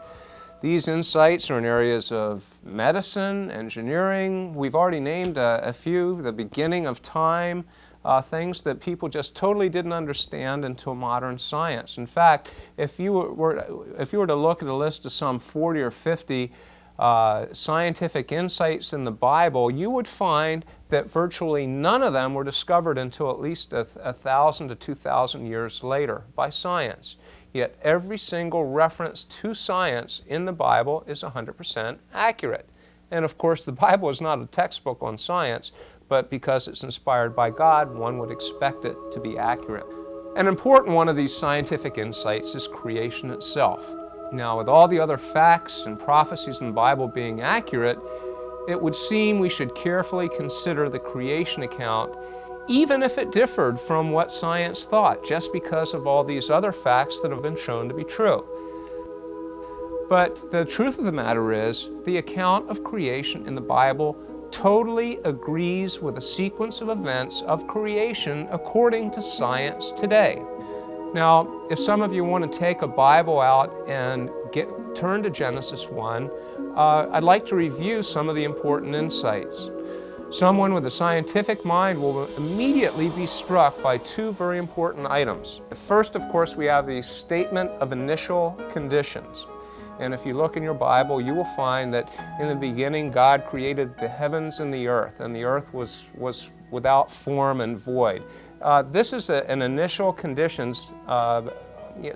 These insights are in areas of medicine, engineering. We've already named a, a few, the beginning of time, uh, things that people just totally didn't understand until modern science. In fact, if you were, if you were to look at a list of some 40 or 50 uh, scientific insights in the Bible, you would find that virtually none of them were discovered until at least a, a thousand to two thousand years later by science. Yet every single reference to science in the Bible is 100% accurate. And of course, the Bible is not a textbook on science, but because it's inspired by God, one would expect it to be accurate. An important one of these scientific insights is creation itself. Now, with all the other facts and prophecies in the Bible being accurate, it would seem we should carefully consider the creation account even if it differed from what science thought, just because of all these other facts that have been shown to be true. But the truth of the matter is, the account of creation in the Bible totally agrees with the sequence of events of creation according to science today. Now, if some of you want to take a Bible out and get, turn to Genesis 1, uh, I'd like to review some of the important insights. Someone with a scientific mind will immediately be struck by two very important items. First, of course, we have the statement of initial conditions. And if you look in your Bible, you will find that in the beginning God created the heavens and the earth, and the earth was, was without form and void. Uh, this is a, an initial conditions, uh,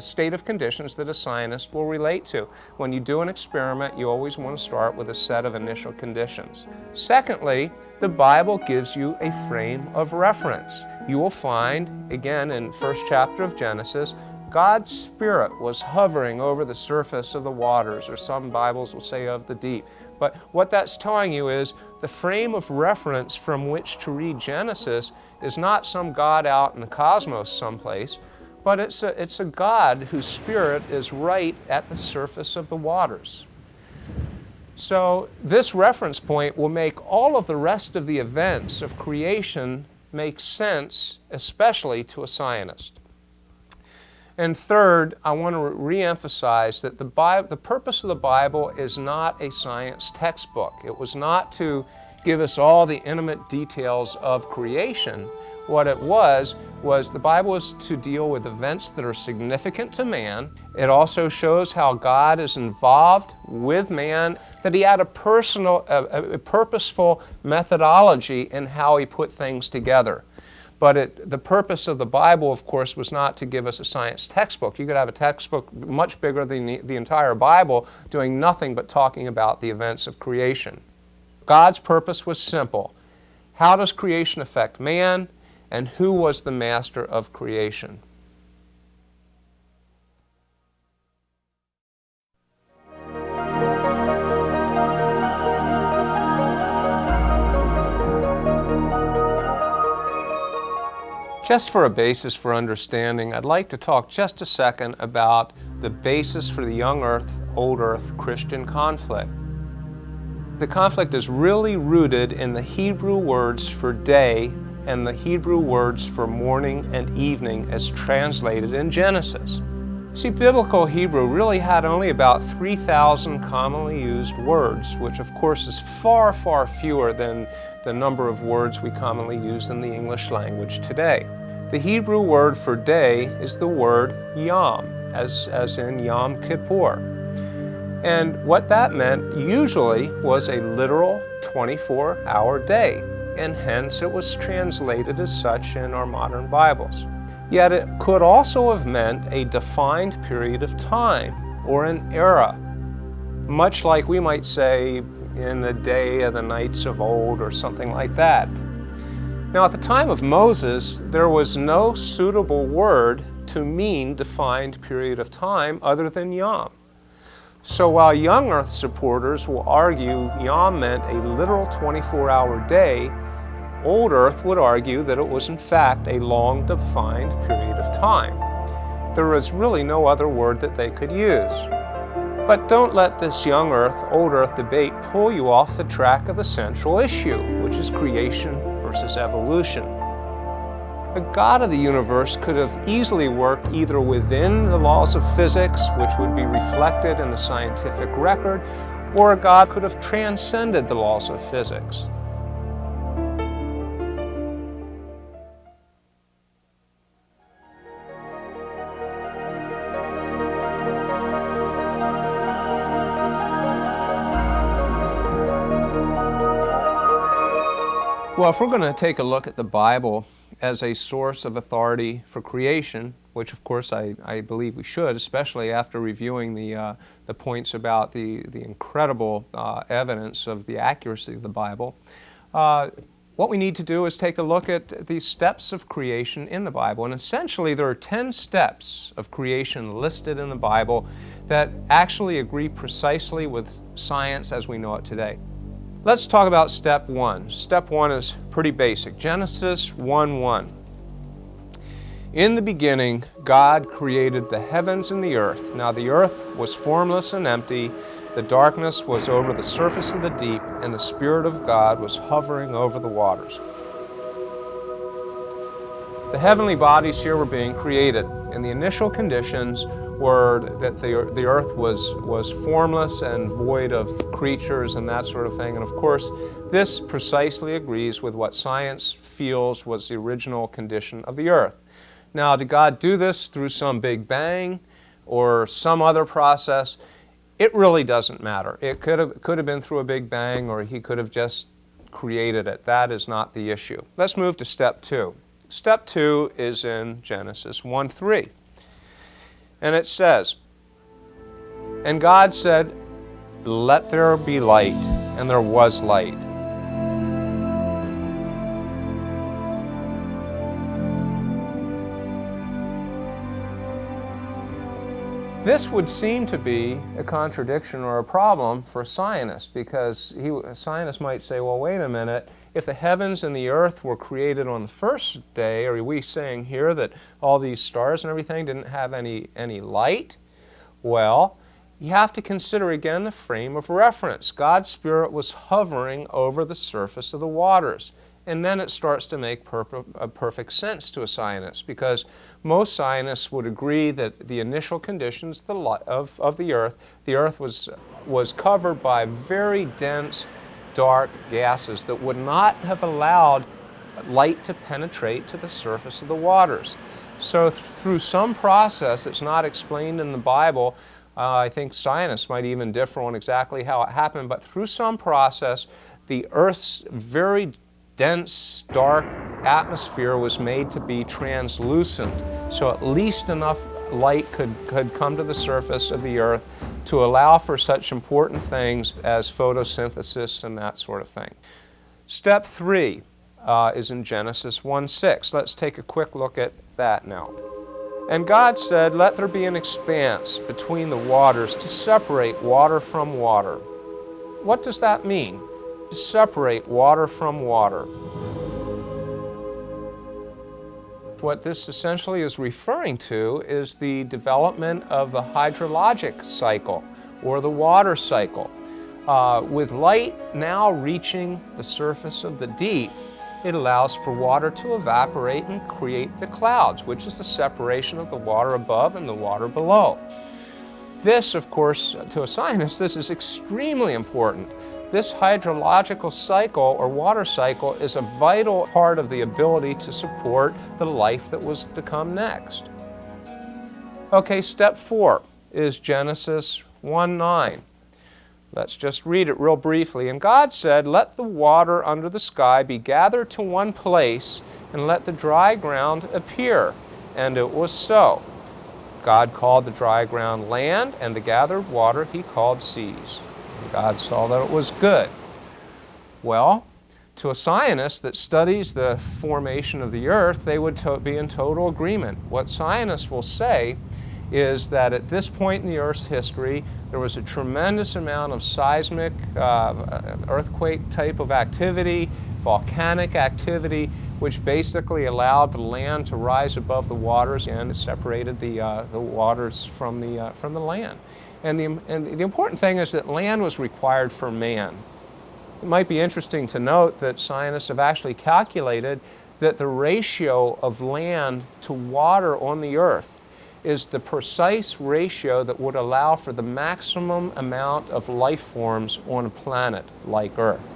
state of conditions that a scientist will relate to. When you do an experiment, you always want to start with a set of initial conditions. Secondly, the Bible gives you a frame of reference. You will find, again, in first chapter of Genesis, God's Spirit was hovering over the surface of the waters, or some Bibles will say of the deep. But what that's telling you is the frame of reference from which to read Genesis is not some God out in the cosmos someplace, but it's a, it's a God whose Spirit is right at the surface of the waters. So this reference point will make all of the rest of the events of creation make sense, especially to a scientist. And third, I want to re-emphasize that the, Bible, the purpose of the Bible is not a science textbook. It was not to give us all the intimate details of creation. What it was, was the Bible is to deal with events that are significant to man. It also shows how God is involved with man, that he had a personal, a, a purposeful methodology in how he put things together. But it, the purpose of the Bible, of course, was not to give us a science textbook. You could have a textbook much bigger than the, the entire Bible doing nothing but talking about the events of creation. God's purpose was simple. How does creation affect man? And who was the master of creation? Just for a basis for understanding, I'd like to talk just a second about the basis for the young earth, old earth Christian conflict. The conflict is really rooted in the Hebrew words for day and the Hebrew words for morning and evening as translated in Genesis. See, biblical Hebrew really had only about 3,000 commonly used words, which of course is far, far fewer than the number of words we commonly use in the English language today. The Hebrew word for day is the word Yom, as, as in Yom Kippur. And what that meant usually was a literal 24-hour day, and hence it was translated as such in our modern Bibles. Yet it could also have meant a defined period of time or an era, much like we might say in the day of the knights of old or something like that. Now at the time of Moses, there was no suitable word to mean defined period of time other than Yom. So while young earth supporters will argue Yom meant a literal 24-hour day, old earth would argue that it was in fact a long defined period of time. There is really no other word that they could use. But don't let this young earth, old earth debate pull you off the track of the central issue, which is creation versus evolution. The God of the universe could have easily worked either within the laws of physics, which would be reflected in the scientific record, or a God could have transcended the laws of physics. Well, if we're going to take a look at the Bible as a source of authority for creation, which of course I, I believe we should, especially after reviewing the, uh, the points about the, the incredible uh, evidence of the accuracy of the Bible, uh, what we need to do is take a look at the steps of creation in the Bible. And essentially, there are 10 steps of creation listed in the Bible that actually agree precisely with science as we know it today. Let's talk about step one. Step one is pretty basic. Genesis 1 1. In the beginning, God created the heavens and the earth. Now the earth was formless and empty, the darkness was over the surface of the deep, and the Spirit of God was hovering over the waters. The heavenly bodies here were being created, and the initial conditions were that the, the earth was, was formless and void of creatures and that sort of thing. And of course, this precisely agrees with what science feels was the original condition of the earth. Now, did God do this through some big bang or some other process? It really doesn't matter. It could have, could have been through a big bang or he could have just created it. That is not the issue. Let's move to step two. Step two is in Genesis 1 3. And it says, And God said, Let there be light, and there was light. This would seem to be a contradiction or a problem for a scientist because he, a scientist might say, well, wait a minute, if the heavens and the earth were created on the first day, are we saying here that all these stars and everything didn't have any, any light? Well, you have to consider again the frame of reference. God's Spirit was hovering over the surface of the waters. And then it starts to make per uh, perfect sense to a scientist because most scientists would agree that the initial conditions of, of the Earth, the Earth was, was covered by very dense dark gases that would not have allowed light to penetrate to the surface of the waters. So th through some process that's not explained in the Bible, uh, I think scientists might even differ on exactly how it happened, but through some process, the Earth's very dense, dark atmosphere was made to be translucent. So at least enough light could, could come to the surface of the earth to allow for such important things as photosynthesis and that sort of thing. Step three uh, is in Genesis 1.6. Let's take a quick look at that now. And God said, Let there be an expanse between the waters to separate water from water. What does that mean? To separate water from water. What this essentially is referring to is the development of the hydrologic cycle or the water cycle. Uh, with light now reaching the surface of the deep, it allows for water to evaporate and create the clouds, which is the separation of the water above and the water below. This, of course, to a scientist, this is extremely important this hydrological cycle or water cycle is a vital part of the ability to support the life that was to come next. Okay, step four is Genesis 1 9. Let's just read it real briefly. And God said, Let the water under the sky be gathered to one place, and let the dry ground appear. And it was so. God called the dry ground land, and the gathered water he called seas. God saw that it was good. Well, to a scientist that studies the formation of the earth, they would be in total agreement. What scientists will say is that at this point in the Earth's history, there was a tremendous amount of seismic, uh, earthquake type of activity, volcanic activity, which basically allowed the land to rise above the waters and separated the, uh, the waters from the, uh, from the land. And the, and the important thing is that land was required for man. It might be interesting to note that scientists have actually calculated that the ratio of land to water on the earth is the precise ratio that would allow for the maximum amount of life forms on a planet like Earth.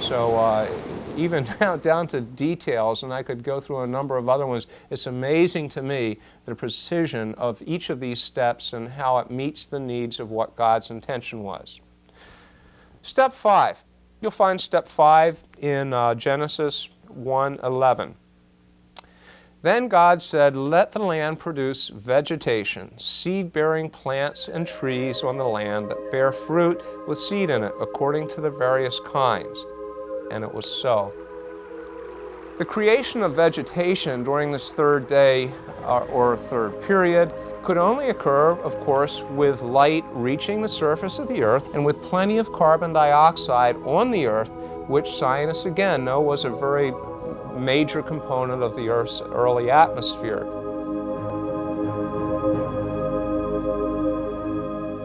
So uh, even down, down to details, and I could go through a number of other ones, it's amazing to me the precision of each of these steps and how it meets the needs of what God's intention was. Step five. You'll find step five in uh, Genesis 1:11. Then God said, Let the land produce vegetation, seed bearing plants and trees on the land that bear fruit with seed in it, according to the various kinds. And it was so. The creation of vegetation during this third day uh, or third period could only occur, of course, with light reaching the surface of the earth and with plenty of carbon dioxide on the earth, which scientists again know was a very major component of the Earth's early atmosphere.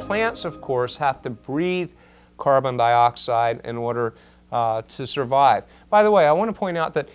Plants, of course, have to breathe carbon dioxide in order uh, to survive. By the way, I want to point out that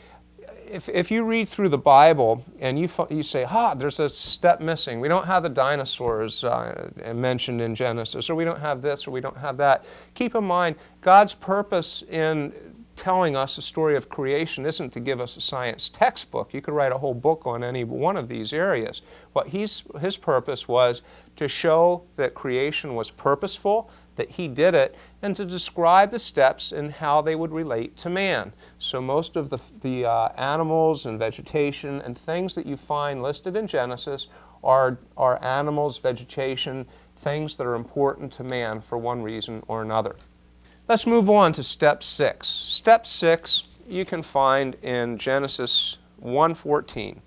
if, if you read through the Bible and you, you say, ah, there's a step missing, we don't have the dinosaurs uh, mentioned in Genesis, or we don't have this, or we don't have that, keep in mind God's purpose in telling us the story of creation isn't to give us a science textbook. You could write a whole book on any one of these areas. What he's, his purpose was to show that creation was purposeful, that he did it, and to describe the steps and how they would relate to man. So most of the, the uh, animals and vegetation and things that you find listed in Genesis are, are animals, vegetation, things that are important to man for one reason or another. Let's move on to step six. Step six you can find in Genesis 1.14.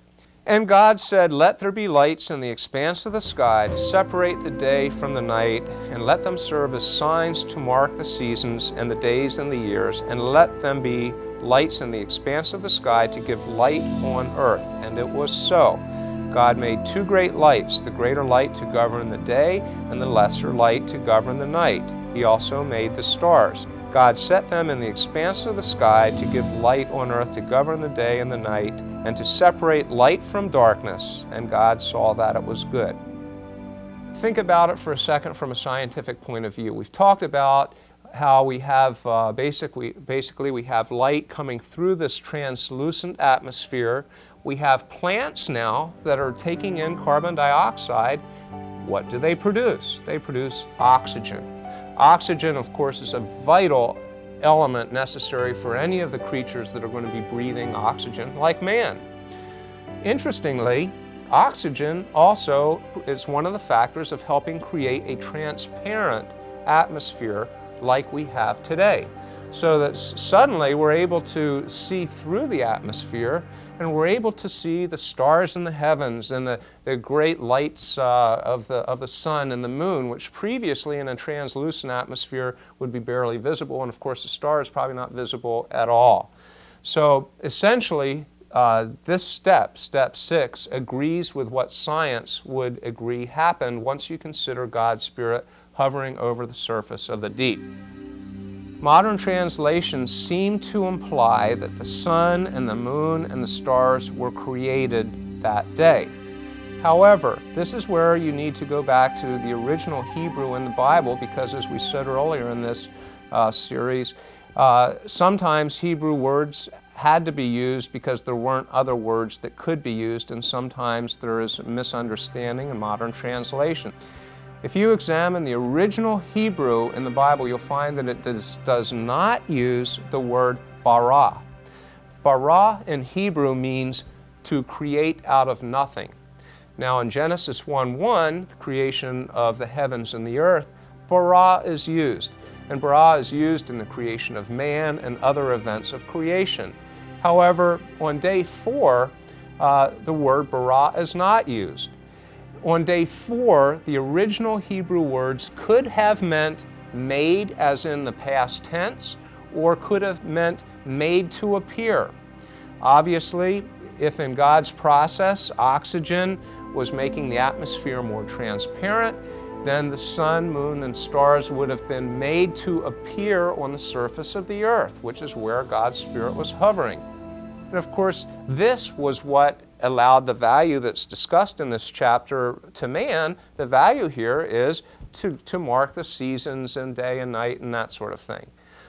And God said, Let there be lights in the expanse of the sky to separate the day from the night, and let them serve as signs to mark the seasons and the days and the years, and let them be lights in the expanse of the sky to give light on earth. And it was so. God made two great lights, the greater light to govern the day, and the lesser light to govern the night. He also made the stars. God set them in the expanse of the sky to give light on earth to govern the day and the night, and to separate light from darkness, and God saw that it was good. Think about it for a second from a scientific point of view. We've talked about how we have uh, basically, basically we have light coming through this translucent atmosphere. We have plants now that are taking in carbon dioxide. What do they produce? They produce oxygen. Oxygen, of course, is a vital element necessary for any of the creatures that are going to be breathing oxygen, like man. Interestingly, oxygen also is one of the factors of helping create a transparent atmosphere like we have today. So that suddenly we're able to see through the atmosphere and we're able to see the stars in the heavens and the, the great lights uh, of, the, of the sun and the moon, which previously in a translucent atmosphere would be barely visible. And of course, the star is probably not visible at all. So essentially, uh, this step, step six, agrees with what science would agree happened once you consider God's Spirit hovering over the surface of the deep. Modern translations seem to imply that the sun and the moon and the stars were created that day. However, this is where you need to go back to the original Hebrew in the Bible because as we said earlier in this uh, series, uh, sometimes Hebrew words had to be used because there weren't other words that could be used and sometimes there is a misunderstanding in modern translation. If you examine the original Hebrew in the Bible, you'll find that it does, does not use the word bara. Bara in Hebrew means to create out of nothing. Now in Genesis 1.1, the creation of the heavens and the earth, bara is used. And bara is used in the creation of man and other events of creation. However, on day four, uh, the word bara is not used. On day four, the original Hebrew words could have meant made as in the past tense, or could have meant made to appear. Obviously, if in God's process oxygen was making the atmosphere more transparent, then the sun, moon, and stars would have been made to appear on the surface of the earth, which is where God's Spirit was hovering. And of course, this was what allowed the value that's discussed in this chapter to man. The value here is to, to mark the seasons and day and night and that sort of thing.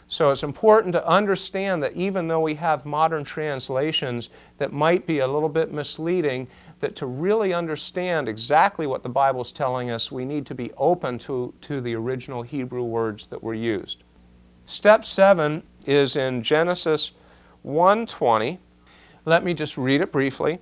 So it's important to understand that even though we have modern translations that might be a little bit misleading, that to really understand exactly what the Bible is telling us, we need to be open to, to the original Hebrew words that were used. Step seven is in Genesis 1:20. Let me just read it briefly.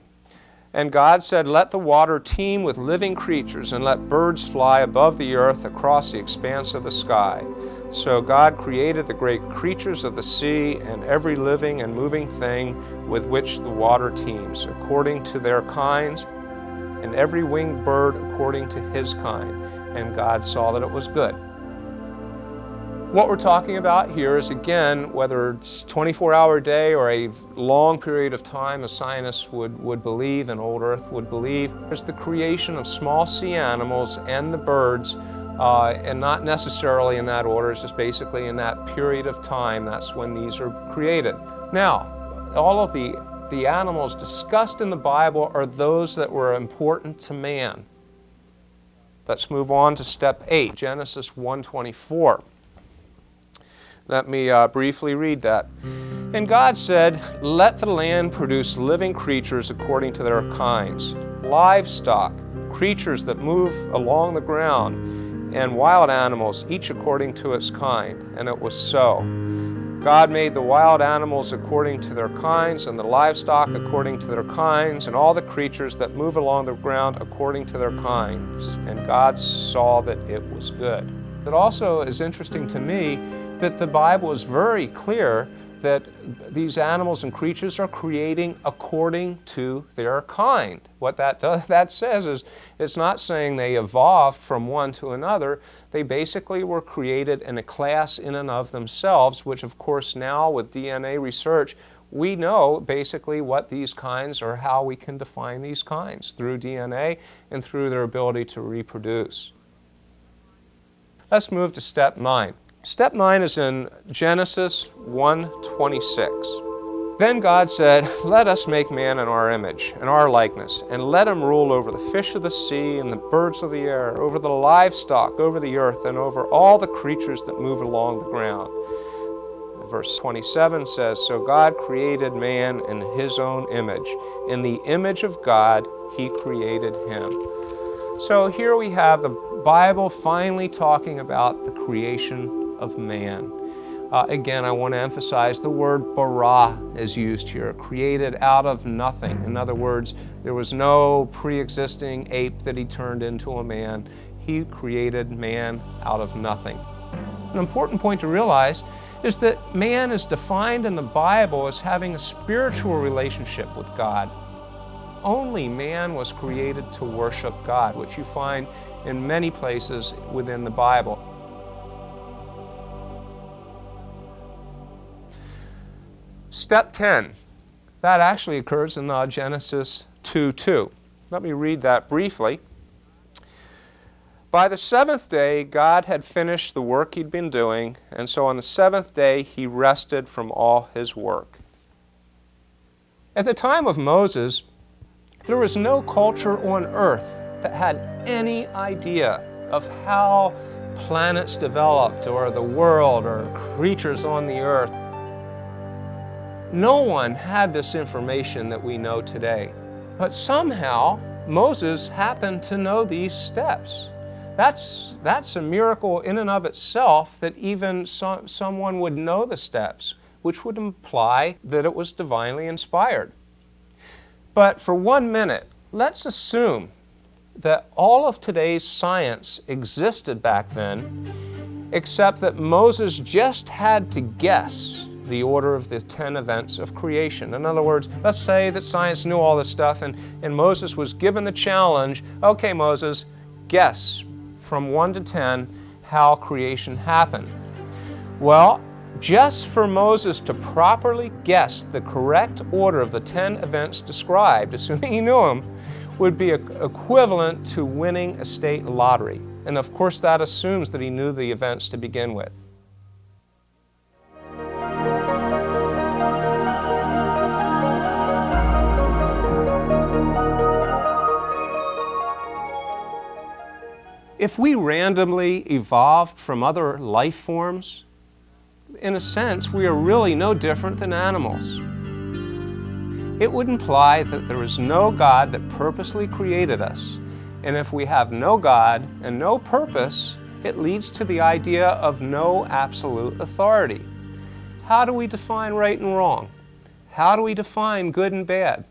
And God said, Let the water teem with living creatures, and let birds fly above the earth across the expanse of the sky. So God created the great creatures of the sea and every living and moving thing with which the water teems, according to their kinds, and every winged bird according to his kind. And God saw that it was good. What we're talking about here is again, whether it's 24 hour day or a long period of time, a scientist would, would believe, and old earth would believe, is the creation of small sea animals and the birds, uh, and not necessarily in that order, it's just basically in that period of time, that's when these are created. Now, all of the, the animals discussed in the Bible are those that were important to man. Let's move on to step 8, Genesis 1:24. Let me uh, briefly read that. And God said, Let the land produce living creatures according to their kinds, livestock, creatures that move along the ground, and wild animals, each according to its kind. And it was so. God made the wild animals according to their kinds, and the livestock according to their kinds, and all the creatures that move along the ground according to their kinds. And God saw that it was good. It also is interesting to me that the Bible is very clear that these animals and creatures are creating according to their kind. What that does, that says is it's not saying they evolved from one to another. They basically were created in a class in and of themselves, which of course now with DNA research, we know basically what these kinds or how we can define these kinds through DNA and through their ability to reproduce. Let's move to step nine. Step 9 is in Genesis 1:26. Then God said, Let us make man in our image, in our likeness, and let him rule over the fish of the sea and the birds of the air, over the livestock, over the earth, and over all the creatures that move along the ground. Verse 27 says, So God created man in his own image. In the image of God, he created him. So here we have the Bible finally talking about the creation of man. Uh, again, I want to emphasize the word bara is used here, created out of nothing. In other words, there was no pre-existing ape that he turned into a man. He created man out of nothing. An important point to realize is that man is defined in the Bible as having a spiritual relationship with God. Only man was created to worship God, which you find in many places within the Bible. Step 10, that actually occurs in uh, Genesis 2 2. Let me read that briefly. By the seventh day, God had finished the work he'd been doing, and so on the seventh day, he rested from all his work. At the time of Moses, there was no culture on earth that had any idea of how planets developed or the world or creatures on the earth. No one had this information that we know today. But somehow, Moses happened to know these steps. That's, that's a miracle in and of itself that even so, someone would know the steps, which would imply that it was divinely inspired. But for one minute, let's assume that all of today's science existed back then, except that Moses just had to guess the order of the 10 events of creation. In other words, let's say that science knew all this stuff and, and Moses was given the challenge, okay, Moses, guess from 1 to 10 how creation happened. Well, just for Moses to properly guess the correct order of the 10 events described, assuming he knew them, would be equivalent to winning a state lottery. And of course that assumes that he knew the events to begin with. If we randomly evolved from other life forms, in a sense, we are really no different than animals. It would imply that there is no God that purposely created us. And if we have no God and no purpose, it leads to the idea of no absolute authority. How do we define right and wrong? How do we define good and bad?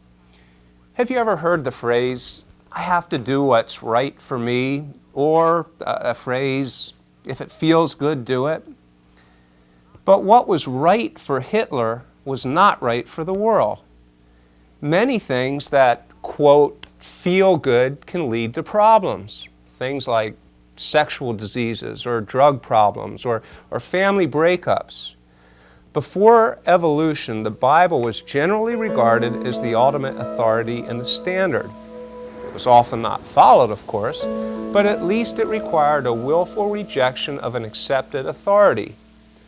Have you ever heard the phrase, I have to do what's right for me, or uh, a phrase, if it feels good, do it. But what was right for Hitler was not right for the world. Many things that, quote, feel good can lead to problems. Things like sexual diseases or drug problems or, or family breakups. Before evolution, the Bible was generally regarded as the ultimate authority and the standard. Was often not followed, of course, but at least it required a willful rejection of an accepted authority.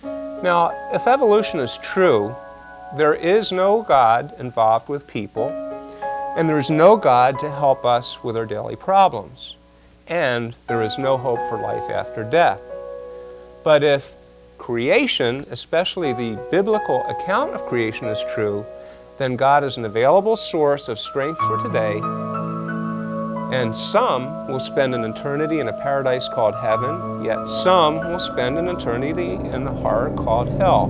Now, if evolution is true, there is no God involved with people, and there is no God to help us with our daily problems, and there is no hope for life after death. But if creation, especially the biblical account of creation is true, then God is an available source of strength for today and some will spend an eternity in a paradise called heaven, yet some will spend an eternity in a horror called hell.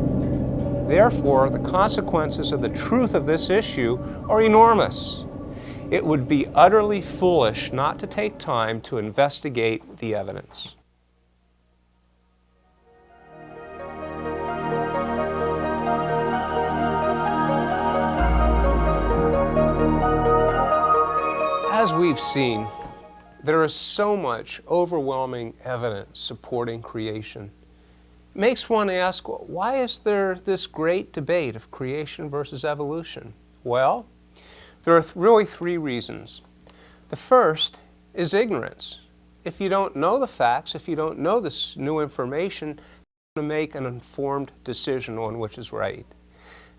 Therefore, the consequences of the truth of this issue are enormous. It would be utterly foolish not to take time to investigate the evidence. We've seen, there is so much overwhelming evidence supporting creation. It makes one ask, why is there this great debate of creation versus evolution? Well, there are th really three reasons. The first is ignorance. If you don't know the facts, if you don't know this new information, to make an informed decision on which is right.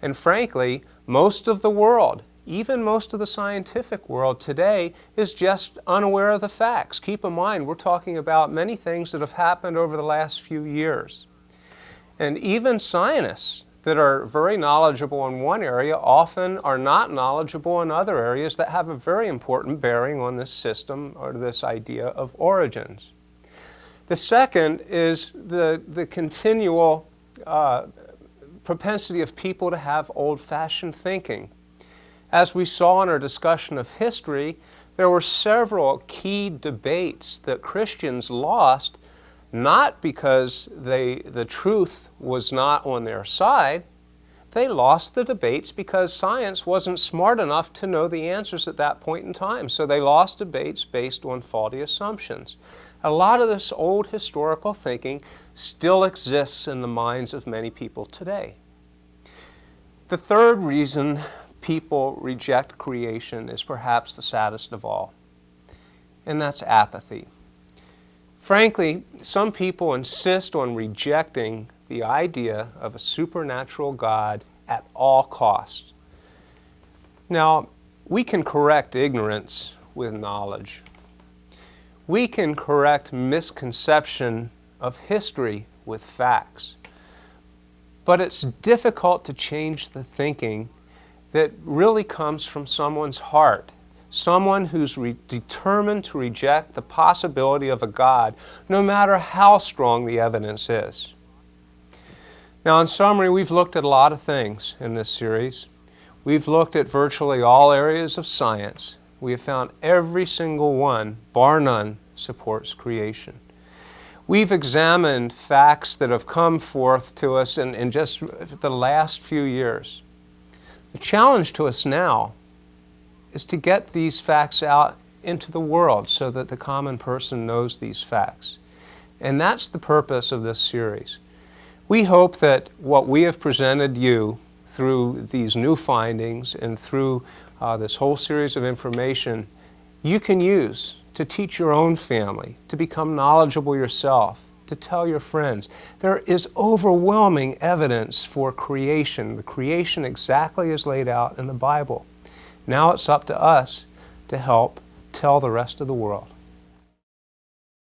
And frankly, most of the world even most of the scientific world today is just unaware of the facts. Keep in mind, we're talking about many things that have happened over the last few years. And even scientists that are very knowledgeable in one area often are not knowledgeable in other areas that have a very important bearing on this system or this idea of origins. The second is the, the continual uh, propensity of people to have old-fashioned thinking. As we saw in our discussion of history, there were several key debates that Christians lost, not because they, the truth was not on their side, they lost the debates because science wasn't smart enough to know the answers at that point in time. So they lost debates based on faulty assumptions. A lot of this old historical thinking still exists in the minds of many people today. The third reason people reject creation is perhaps the saddest of all, and that's apathy. Frankly, some people insist on rejecting the idea of a supernatural God at all costs. Now, we can correct ignorance with knowledge. We can correct misconception of history with facts. But it's difficult to change the thinking that really comes from someone's heart. Someone who's determined to reject the possibility of a God, no matter how strong the evidence is. Now, in summary, we've looked at a lot of things in this series. We've looked at virtually all areas of science. We have found every single one, bar none, supports creation. We've examined facts that have come forth to us in, in just the last few years. The challenge to us now is to get these facts out into the world so that the common person knows these facts. And that's the purpose of this series. We hope that what we have presented you through these new findings and through uh, this whole series of information, you can use to teach your own family, to become knowledgeable yourself, to tell your friends. There is overwhelming evidence for creation, the creation exactly as laid out in the Bible. Now it's up to us to help tell the rest of the world.